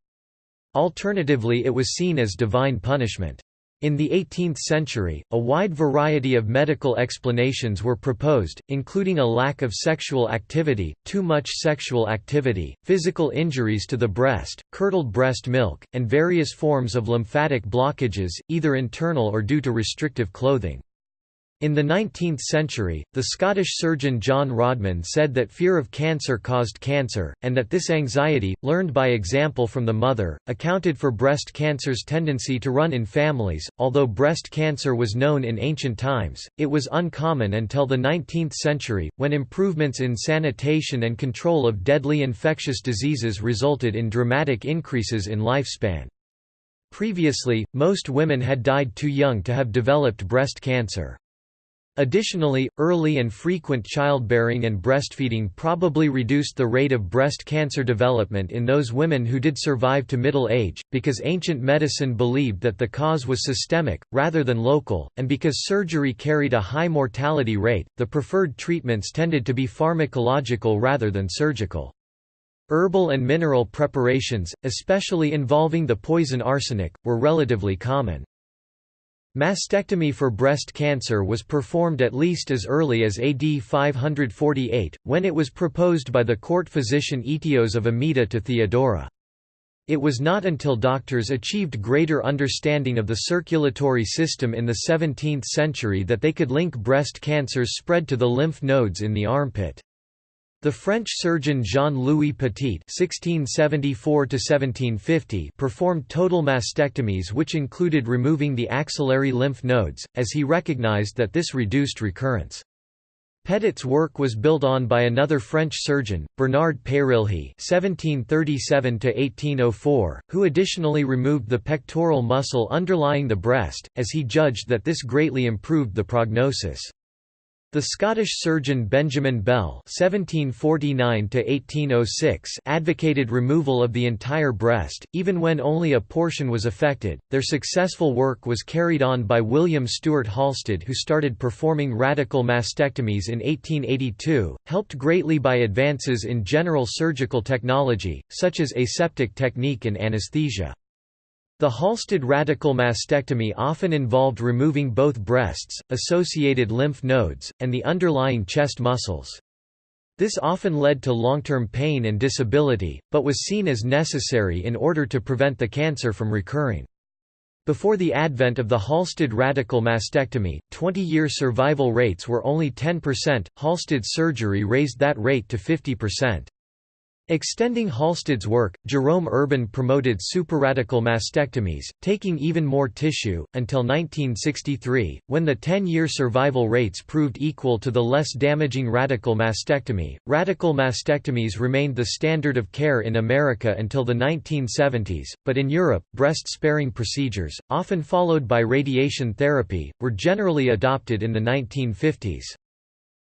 Alternatively it was seen as divine punishment. In the 18th century, a wide variety of medical explanations were proposed, including a lack of sexual activity, too much sexual activity, physical injuries to the breast, curdled breast milk, and various forms of lymphatic blockages, either internal or due to restrictive clothing. In the 19th century, the Scottish surgeon John Rodman said that fear of cancer caused cancer, and that this anxiety, learned by example from the mother, accounted for breast cancer's tendency to run in families. Although breast cancer was known in ancient times, it was uncommon until the 19th century, when improvements in sanitation and control of deadly infectious diseases resulted in dramatic increases in lifespan. Previously, most women had died too young to have developed breast cancer. Additionally, early and frequent childbearing and breastfeeding probably reduced the rate of breast cancer development in those women who did survive to middle age, because ancient medicine believed that the cause was systemic, rather than local, and because surgery carried a high mortality rate, the preferred treatments tended to be pharmacological rather than surgical. Herbal and mineral preparations, especially involving the poison arsenic, were relatively common. Mastectomy for breast cancer was performed at least as early as AD 548, when it was proposed by the court physician Aetios of Amida to Theodora. It was not until doctors achieved greater understanding of the circulatory system in the 17th century that they could link breast cancer's spread to the lymph nodes in the armpit. The French surgeon Jean-Louis Petit (1674–1750) performed total mastectomies, which included removing the axillary lymph nodes, as he recognized that this reduced recurrence. Petit's work was built on by another French surgeon, Bernard Peyrilhe (1737–1804), who additionally removed the pectoral muscle underlying the breast, as he judged that this greatly improved the prognosis. The Scottish surgeon Benjamin Bell (1749–1806) advocated removal of the entire breast, even when only a portion was affected. Their successful work was carried on by William Stewart Halsted, who started performing radical mastectomies in 1882, helped greatly by advances in general surgical technology, such as aseptic technique and anesthesia. The Halsted radical mastectomy often involved removing both breasts, associated lymph nodes, and the underlying chest muscles. This often led to long-term pain and disability, but was seen as necessary in order to prevent the cancer from recurring. Before the advent of the Halsted radical mastectomy, 20-year survival rates were only 10%, Halsted's surgery raised that rate to 50%. Extending Halsted's work, Jerome Urban promoted supraradical mastectomies, taking even more tissue, until 1963, when the 10-year survival rates proved equal to the less damaging radical mastectomy. Radical mastectomies remained the standard of care in America until the 1970s, but in Europe, breast-sparing procedures, often followed by radiation therapy, were generally adopted in the 1950s.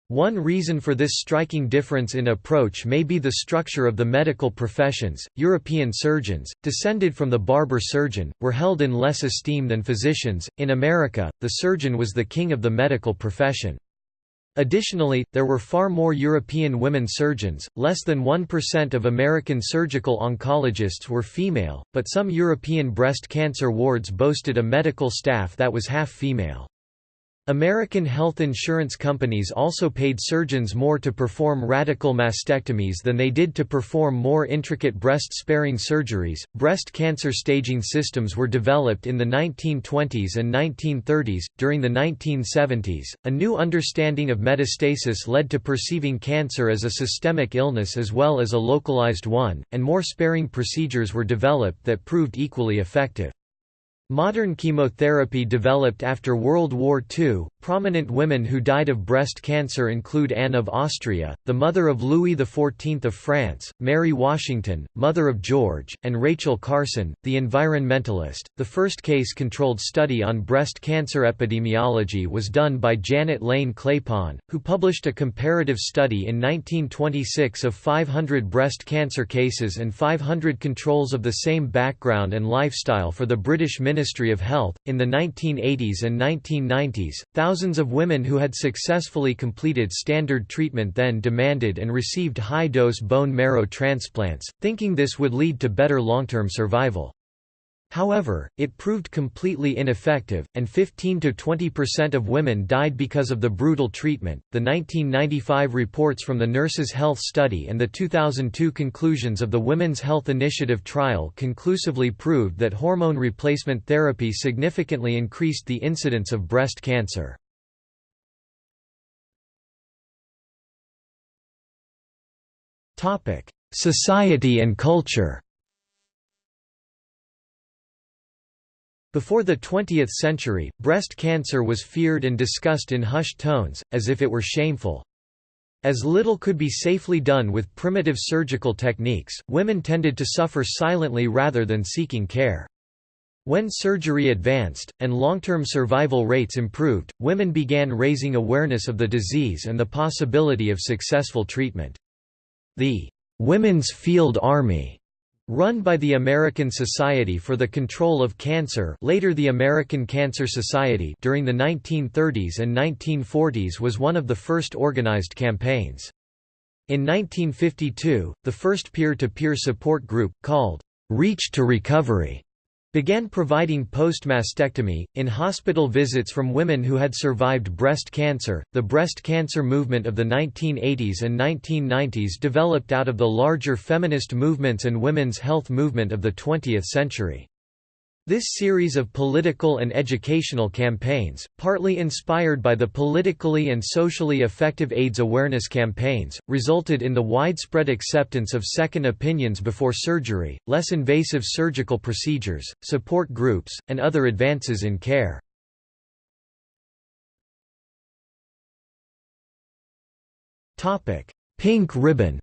One reason for this striking difference in approach may be the structure of the medical professions. European surgeons, descended from the barber surgeon, were held in less esteem than physicians. In America, the surgeon was the king of the medical profession. Additionally, there were far more European women surgeons, less than 1% of American surgical oncologists were female, but some European breast cancer wards boasted a medical staff that was half female. American health insurance companies also paid surgeons more to perform radical mastectomies than they did to perform more intricate breast sparing surgeries. Breast cancer staging systems were developed in the 1920s and 1930s. During the 1970s, a new understanding of metastasis led to perceiving cancer as a systemic illness as well as a localized one, and more sparing procedures were developed that proved equally effective. Modern chemotherapy developed after World War II. Prominent women who died of breast cancer include Anne of Austria, the mother of Louis XIV of France, Mary Washington, mother of George, and Rachel Carson, the environmentalist. The first case controlled study on breast cancer epidemiology was done by Janet Lane Claypon, who published a comparative study in 1926 of 500 breast cancer cases and 500 controls of the same background and lifestyle for the British Ministry Ministry of Health. In the 1980s and 1990s, thousands of women who had successfully completed standard treatment then demanded and received high dose bone marrow transplants, thinking this would lead to better long term survival. However, it proved completely ineffective, and 15 to 20% of women died because of the brutal treatment. The 1995 reports from the Nurses' Health Study and the 2002 conclusions of the Women's Health Initiative trial conclusively proved that hormone replacement therapy significantly increased the incidence of breast cancer. Society and culture Before the 20th century, breast cancer was feared and discussed in hushed tones, as if it were shameful. As little could be safely done with primitive surgical techniques, women tended to suffer silently rather than seeking care. When surgery advanced, and long-term survival rates improved, women began raising awareness of the disease and the possibility of successful treatment. The "'Women's Field Army' Run by the American Society for the Control of Cancer later the American Cancer Society during the 1930s and 1940s was one of the first organized campaigns. In 1952, the first peer-to-peer -peer support group, called «Reach to Recovery», began providing post-mastectomy, in hospital visits from women who had survived breast cancer. The breast cancer movement of the 1980s and 1990s developed out of the larger feminist movements and women's health movement of the 20th century. This series of political and educational campaigns, partly inspired by the politically and socially effective AIDS awareness campaigns, resulted in the widespread acceptance of second opinions before surgery, less invasive surgical procedures, support groups, and other advances in care. Pink ribbon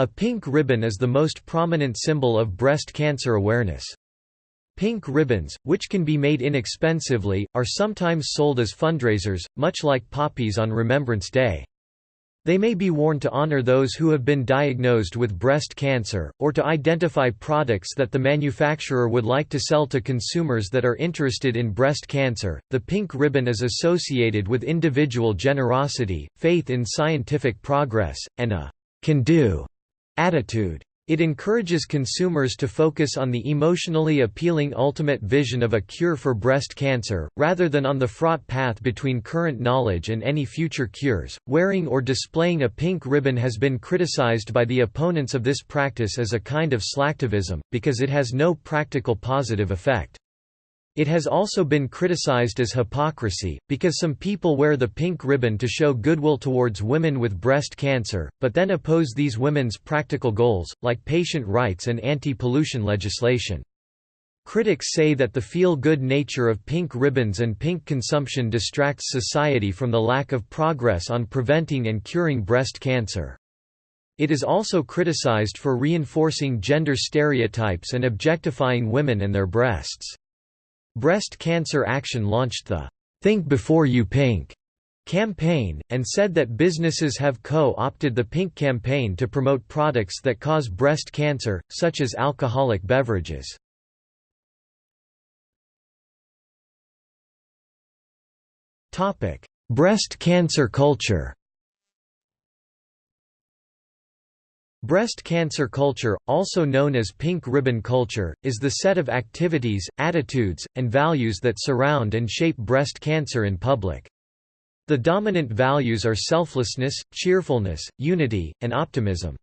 A pink ribbon is the most prominent symbol of breast cancer awareness. Pink ribbons, which can be made inexpensively, are sometimes sold as fundraisers, much like poppies on Remembrance Day. They may be worn to honor those who have been diagnosed with breast cancer, or to identify products that the manufacturer would like to sell to consumers that are interested in breast cancer. The pink ribbon is associated with individual generosity, faith in scientific progress, and a can do attitude. It encourages consumers to focus on the emotionally appealing ultimate vision of a cure for breast cancer, rather than on the fraught path between current knowledge and any future cures. Wearing or displaying a pink ribbon has been criticized by the opponents of this practice as a kind of slacktivism, because it has no practical positive effect. It has also been criticized as hypocrisy, because some people wear the pink ribbon to show goodwill towards women with breast cancer, but then oppose these women's practical goals, like patient rights and anti-pollution legislation. Critics say that the feel-good nature of pink ribbons and pink consumption distracts society from the lack of progress on preventing and curing breast cancer. It is also criticized for reinforcing gender stereotypes and objectifying women and their breasts. Breast Cancer Action launched the Think Before You Pink campaign, and said that businesses have co-opted the Pink campaign to promote products that cause breast cancer, such as alcoholic beverages. breast cancer culture Breast cancer culture, also known as pink ribbon culture, is the set of activities, attitudes, and values that surround and shape breast cancer in public. The dominant values are selflessness, cheerfulness, unity, and optimism.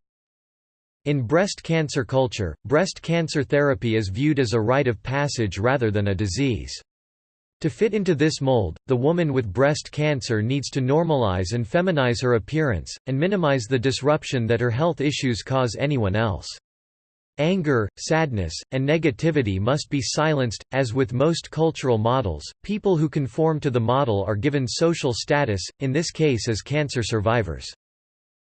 In breast cancer culture, breast cancer therapy is viewed as a rite of passage rather than a disease. To fit into this mold, the woman with breast cancer needs to normalize and feminize her appearance, and minimize the disruption that her health issues cause anyone else. Anger, sadness, and negativity must be silenced. As with most cultural models, people who conform to the model are given social status, in this case as cancer survivors.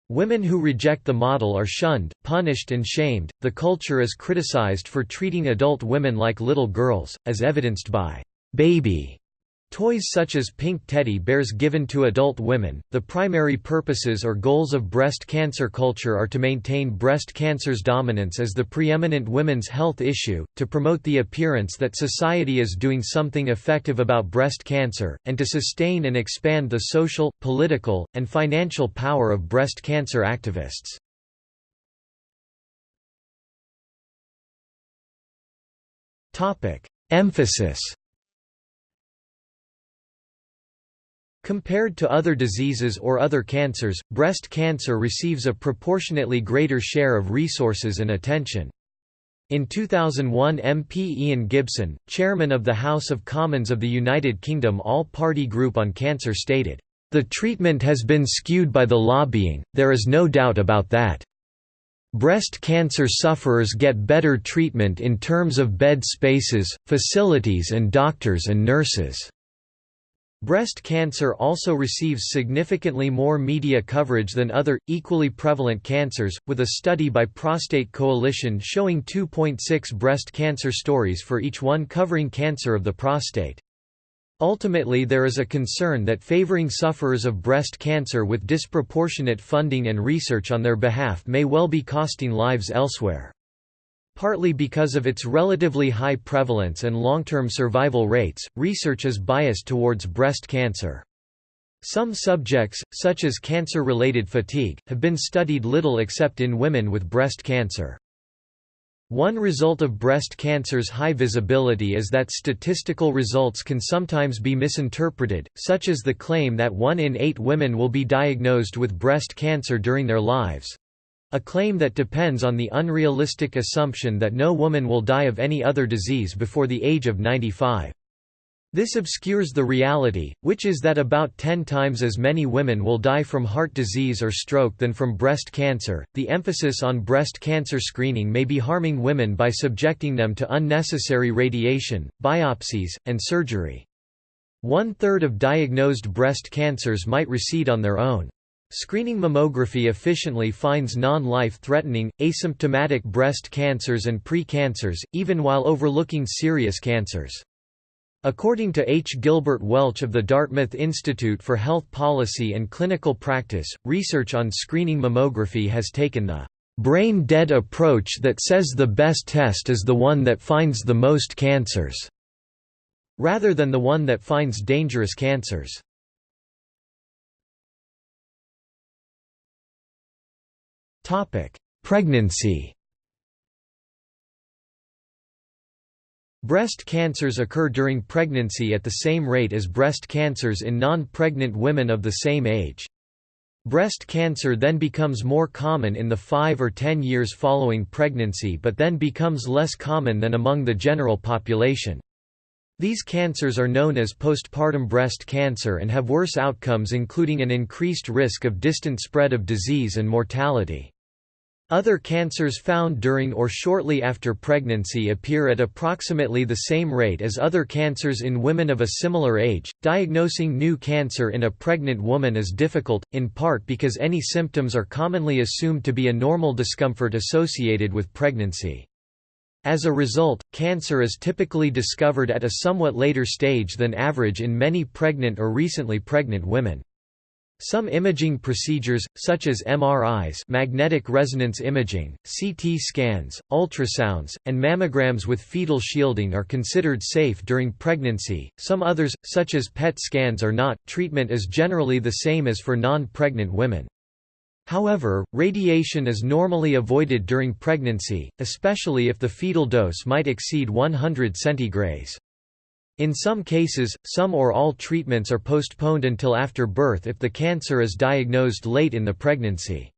Women who reject the model are shunned, punished, and shamed. The culture is criticized for treating adult women like little girls, as evidenced by baby Toys such as pink teddy bears given to adult women. The primary purposes or goals of breast cancer culture are to maintain breast cancer's dominance as the preeminent women's health issue, to promote the appearance that society is doing something effective about breast cancer, and to sustain and expand the social, political, and financial power of breast cancer activists. Emphasis Compared to other diseases or other cancers, breast cancer receives a proportionately greater share of resources and attention. In 2001 MP Ian Gibson, chairman of the House of Commons of the United Kingdom All-Party Group on Cancer stated, "...the treatment has been skewed by the lobbying, there is no doubt about that. Breast cancer sufferers get better treatment in terms of bed spaces, facilities and doctors and nurses." Breast cancer also receives significantly more media coverage than other, equally prevalent cancers, with a study by Prostate Coalition showing 2.6 breast cancer stories for each one covering cancer of the prostate. Ultimately there is a concern that favoring sufferers of breast cancer with disproportionate funding and research on their behalf may well be costing lives elsewhere. Partly because of its relatively high prevalence and long-term survival rates, research is biased towards breast cancer. Some subjects, such as cancer-related fatigue, have been studied little except in women with breast cancer. One result of breast cancer's high visibility is that statistical results can sometimes be misinterpreted, such as the claim that one in eight women will be diagnosed with breast cancer during their lives. A claim that depends on the unrealistic assumption that no woman will die of any other disease before the age of 95. This obscures the reality, which is that about 10 times as many women will die from heart disease or stroke than from breast cancer. The emphasis on breast cancer screening may be harming women by subjecting them to unnecessary radiation, biopsies, and surgery. One third of diagnosed breast cancers might recede on their own. Screening mammography efficiently finds non-life threatening, asymptomatic breast cancers and pre-cancers, even while overlooking serious cancers. According to H. Gilbert Welch of the Dartmouth Institute for Health Policy and Clinical Practice, research on screening mammography has taken the brain-dead approach that says the best test is the one that finds the most cancers, rather than the one that finds dangerous cancers. Pregnancy Breast cancers occur during pregnancy at the same rate as breast cancers in non-pregnant women of the same age. Breast cancer then becomes more common in the 5 or 10 years following pregnancy but then becomes less common than among the general population. These cancers are known as postpartum breast cancer and have worse outcomes including an increased risk of distant spread of disease and mortality. Other cancers found during or shortly after pregnancy appear at approximately the same rate as other cancers in women of a similar age. Diagnosing new cancer in a pregnant woman is difficult, in part because any symptoms are commonly assumed to be a normal discomfort associated with pregnancy. As a result, cancer is typically discovered at a somewhat later stage than average in many pregnant or recently pregnant women. Some imaging procedures, such as MRIs magnetic resonance imaging, CT scans, ultrasounds, and mammograms with fetal shielding are considered safe during pregnancy, some others, such as PET scans are not. Treatment is generally the same as for non-pregnant women. However, radiation is normally avoided during pregnancy, especially if the fetal dose might exceed 100 centigrays. In some cases, some or all treatments are postponed until after birth if the cancer is diagnosed late in the pregnancy.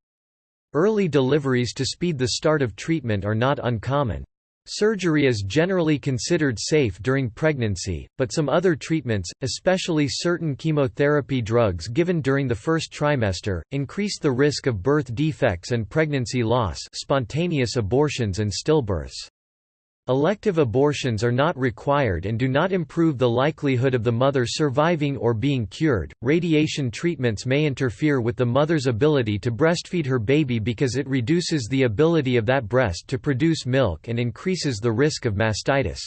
Early deliveries to speed the start of treatment are not uncommon. Surgery is generally considered safe during pregnancy, but some other treatments, especially certain chemotherapy drugs given during the first trimester, increase the risk of birth defects and pregnancy loss spontaneous abortions and stillbirths. Elective abortions are not required and do not improve the likelihood of the mother surviving or being cured. Radiation treatments may interfere with the mother's ability to breastfeed her baby because it reduces the ability of that breast to produce milk and increases the risk of mastitis.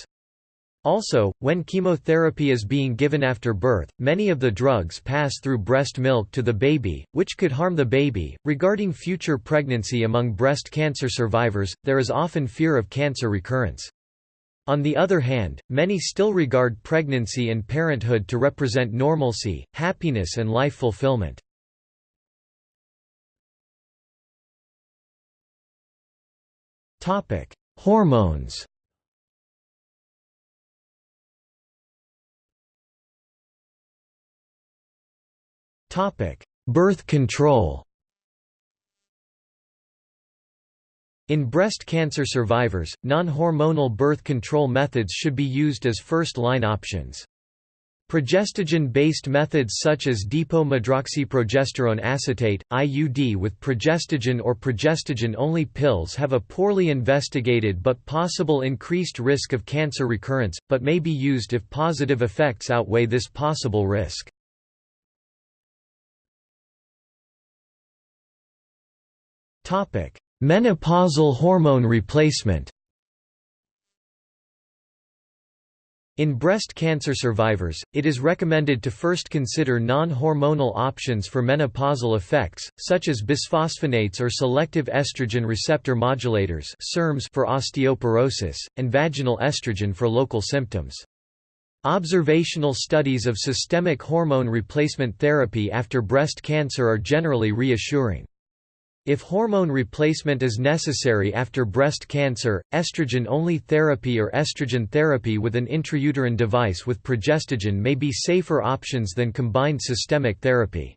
Also, when chemotherapy is being given after birth, many of the drugs pass through breast milk to the baby, which could harm the baby. Regarding future pregnancy among breast cancer survivors, there is often fear of cancer recurrence. On the other hand, many still regard pregnancy and parenthood to represent normalcy, happiness, and life fulfillment. Hormones Topic: Birth control. In breast cancer survivors, non-hormonal birth control methods should be used as first-line options. Progestogen-based methods such as depot-medroxyprogesterone acetate, IUD with progestogen or progestogen-only pills have a poorly investigated but possible increased risk of cancer recurrence, but may be used if positive effects outweigh this possible risk. Menopausal hormone replacement In breast cancer survivors, it is recommended to first consider non-hormonal options for menopausal effects, such as bisphosphonates or selective estrogen receptor modulators for osteoporosis, and vaginal estrogen for local symptoms. Observational studies of systemic hormone replacement therapy after breast cancer are generally reassuring. If hormone replacement is necessary after breast cancer, estrogen-only therapy or estrogen therapy with an intrauterine device with progestogen may be safer options than combined systemic therapy.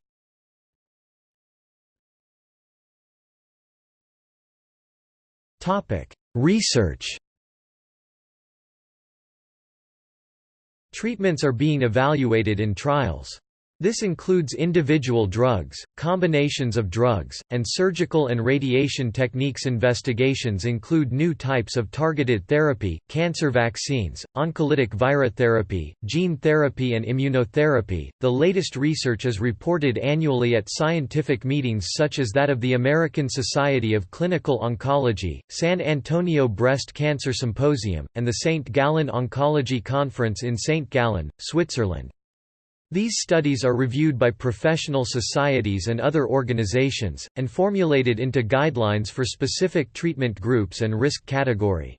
Research Treatments are being evaluated in trials. This includes individual drugs, combinations of drugs, and surgical and radiation techniques. Investigations include new types of targeted therapy, cancer vaccines, oncolytic virotherapy, gene therapy, and immunotherapy. The latest research is reported annually at scientific meetings such as that of the American Society of Clinical Oncology, San Antonio Breast Cancer Symposium, and the St. Gallen Oncology Conference in St. Gallen, Switzerland. These studies are reviewed by professional societies and other organizations, and formulated into guidelines for specific treatment groups and risk category.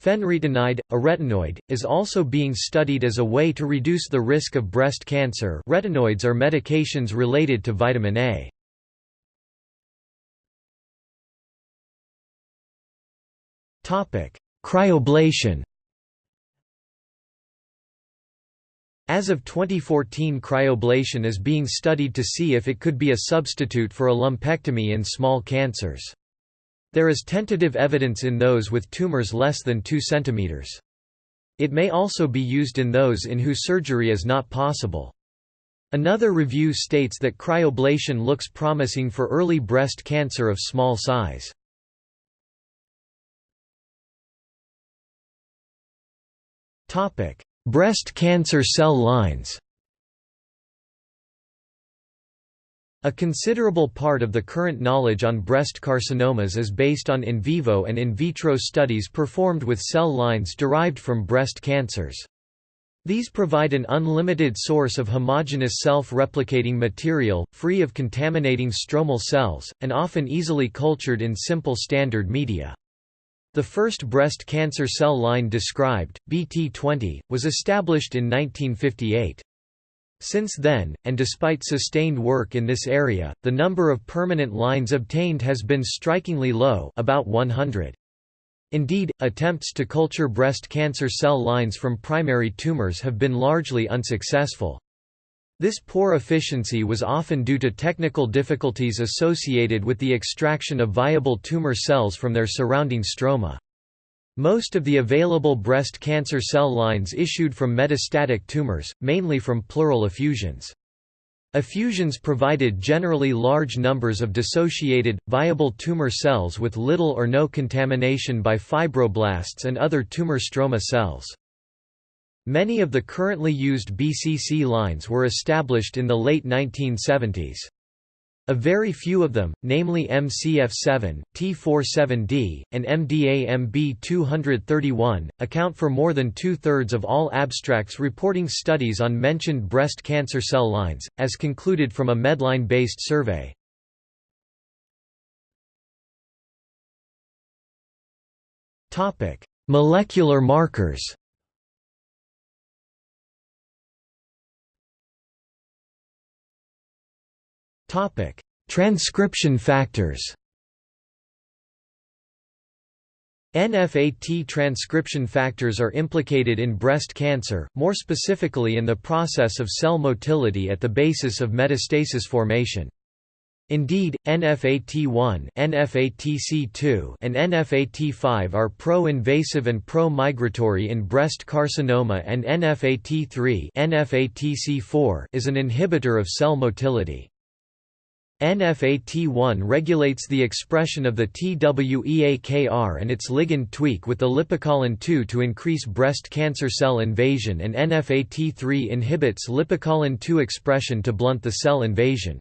Fenretinide, a retinoid, is also being studied as a way to reduce the risk of breast cancer retinoids are medications related to vitamin A. Cryoablation As of 2014 cryoablation is being studied to see if it could be a substitute for a lumpectomy in small cancers. There is tentative evidence in those with tumors less than 2 cm. It may also be used in those in whose surgery is not possible. Another review states that cryoablation looks promising for early breast cancer of small size. Topic: Breast cancer cell lines A considerable part of the current knowledge on breast carcinomas is based on in vivo and in vitro studies performed with cell lines derived from breast cancers. These provide an unlimited source of homogeneous self-replicating material, free of contaminating stromal cells, and often easily cultured in simple standard media. The first breast cancer cell line described, BT20, was established in 1958. Since then, and despite sustained work in this area, the number of permanent lines obtained has been strikingly low about 100. Indeed, attempts to culture breast cancer cell lines from primary tumors have been largely unsuccessful. This poor efficiency was often due to technical difficulties associated with the extraction of viable tumor cells from their surrounding stroma. Most of the available breast cancer cell lines issued from metastatic tumors, mainly from pleural effusions. Effusions provided generally large numbers of dissociated, viable tumor cells with little or no contamination by fibroblasts and other tumor stroma cells. Many of the currently used BCC lines were established in the late 1970s. A very few of them, namely MCF7, T47D, and MDA-MB231, account for more than two-thirds of all abstracts reporting studies on mentioned breast cancer cell lines, as concluded from a Medline-based survey. Molecular markers Topic: Transcription factors. NFAT transcription factors are implicated in breast cancer, more specifically in the process of cell motility at the basis of metastasis formation. Indeed, NFAT1, NFATC2, and NFAT5 are pro-invasive and pro-migratory in breast carcinoma and NFAT3, NFATC4 is an inhibitor of cell motility. NFAT1 regulates the expression of the TWEAKR and its ligand tweak with the lipocalin-2 to increase breast cancer cell invasion and NFAT3 inhibits lipocalin-2 expression to blunt the cell invasion.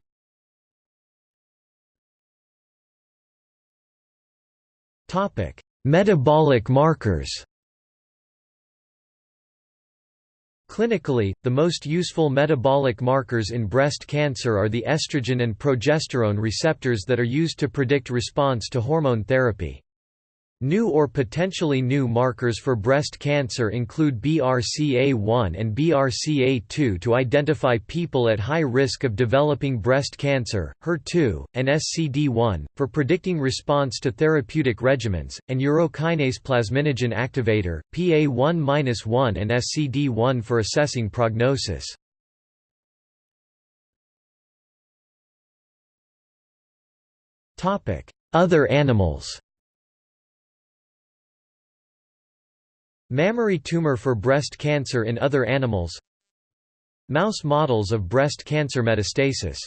Metabolic markers Clinically, the most useful metabolic markers in breast cancer are the estrogen and progesterone receptors that are used to predict response to hormone therapy. New or potentially new markers for breast cancer include BRCA1 and BRCA2 to identify people at high risk of developing breast cancer, HER2, and SCD1, for predicting response to therapeutic regimens, and urokinase plasminogen activator, PA1-1 and SCD1 for assessing prognosis. Other animals Mammary tumor for breast cancer in other animals. Mouse models of breast cancer metastasis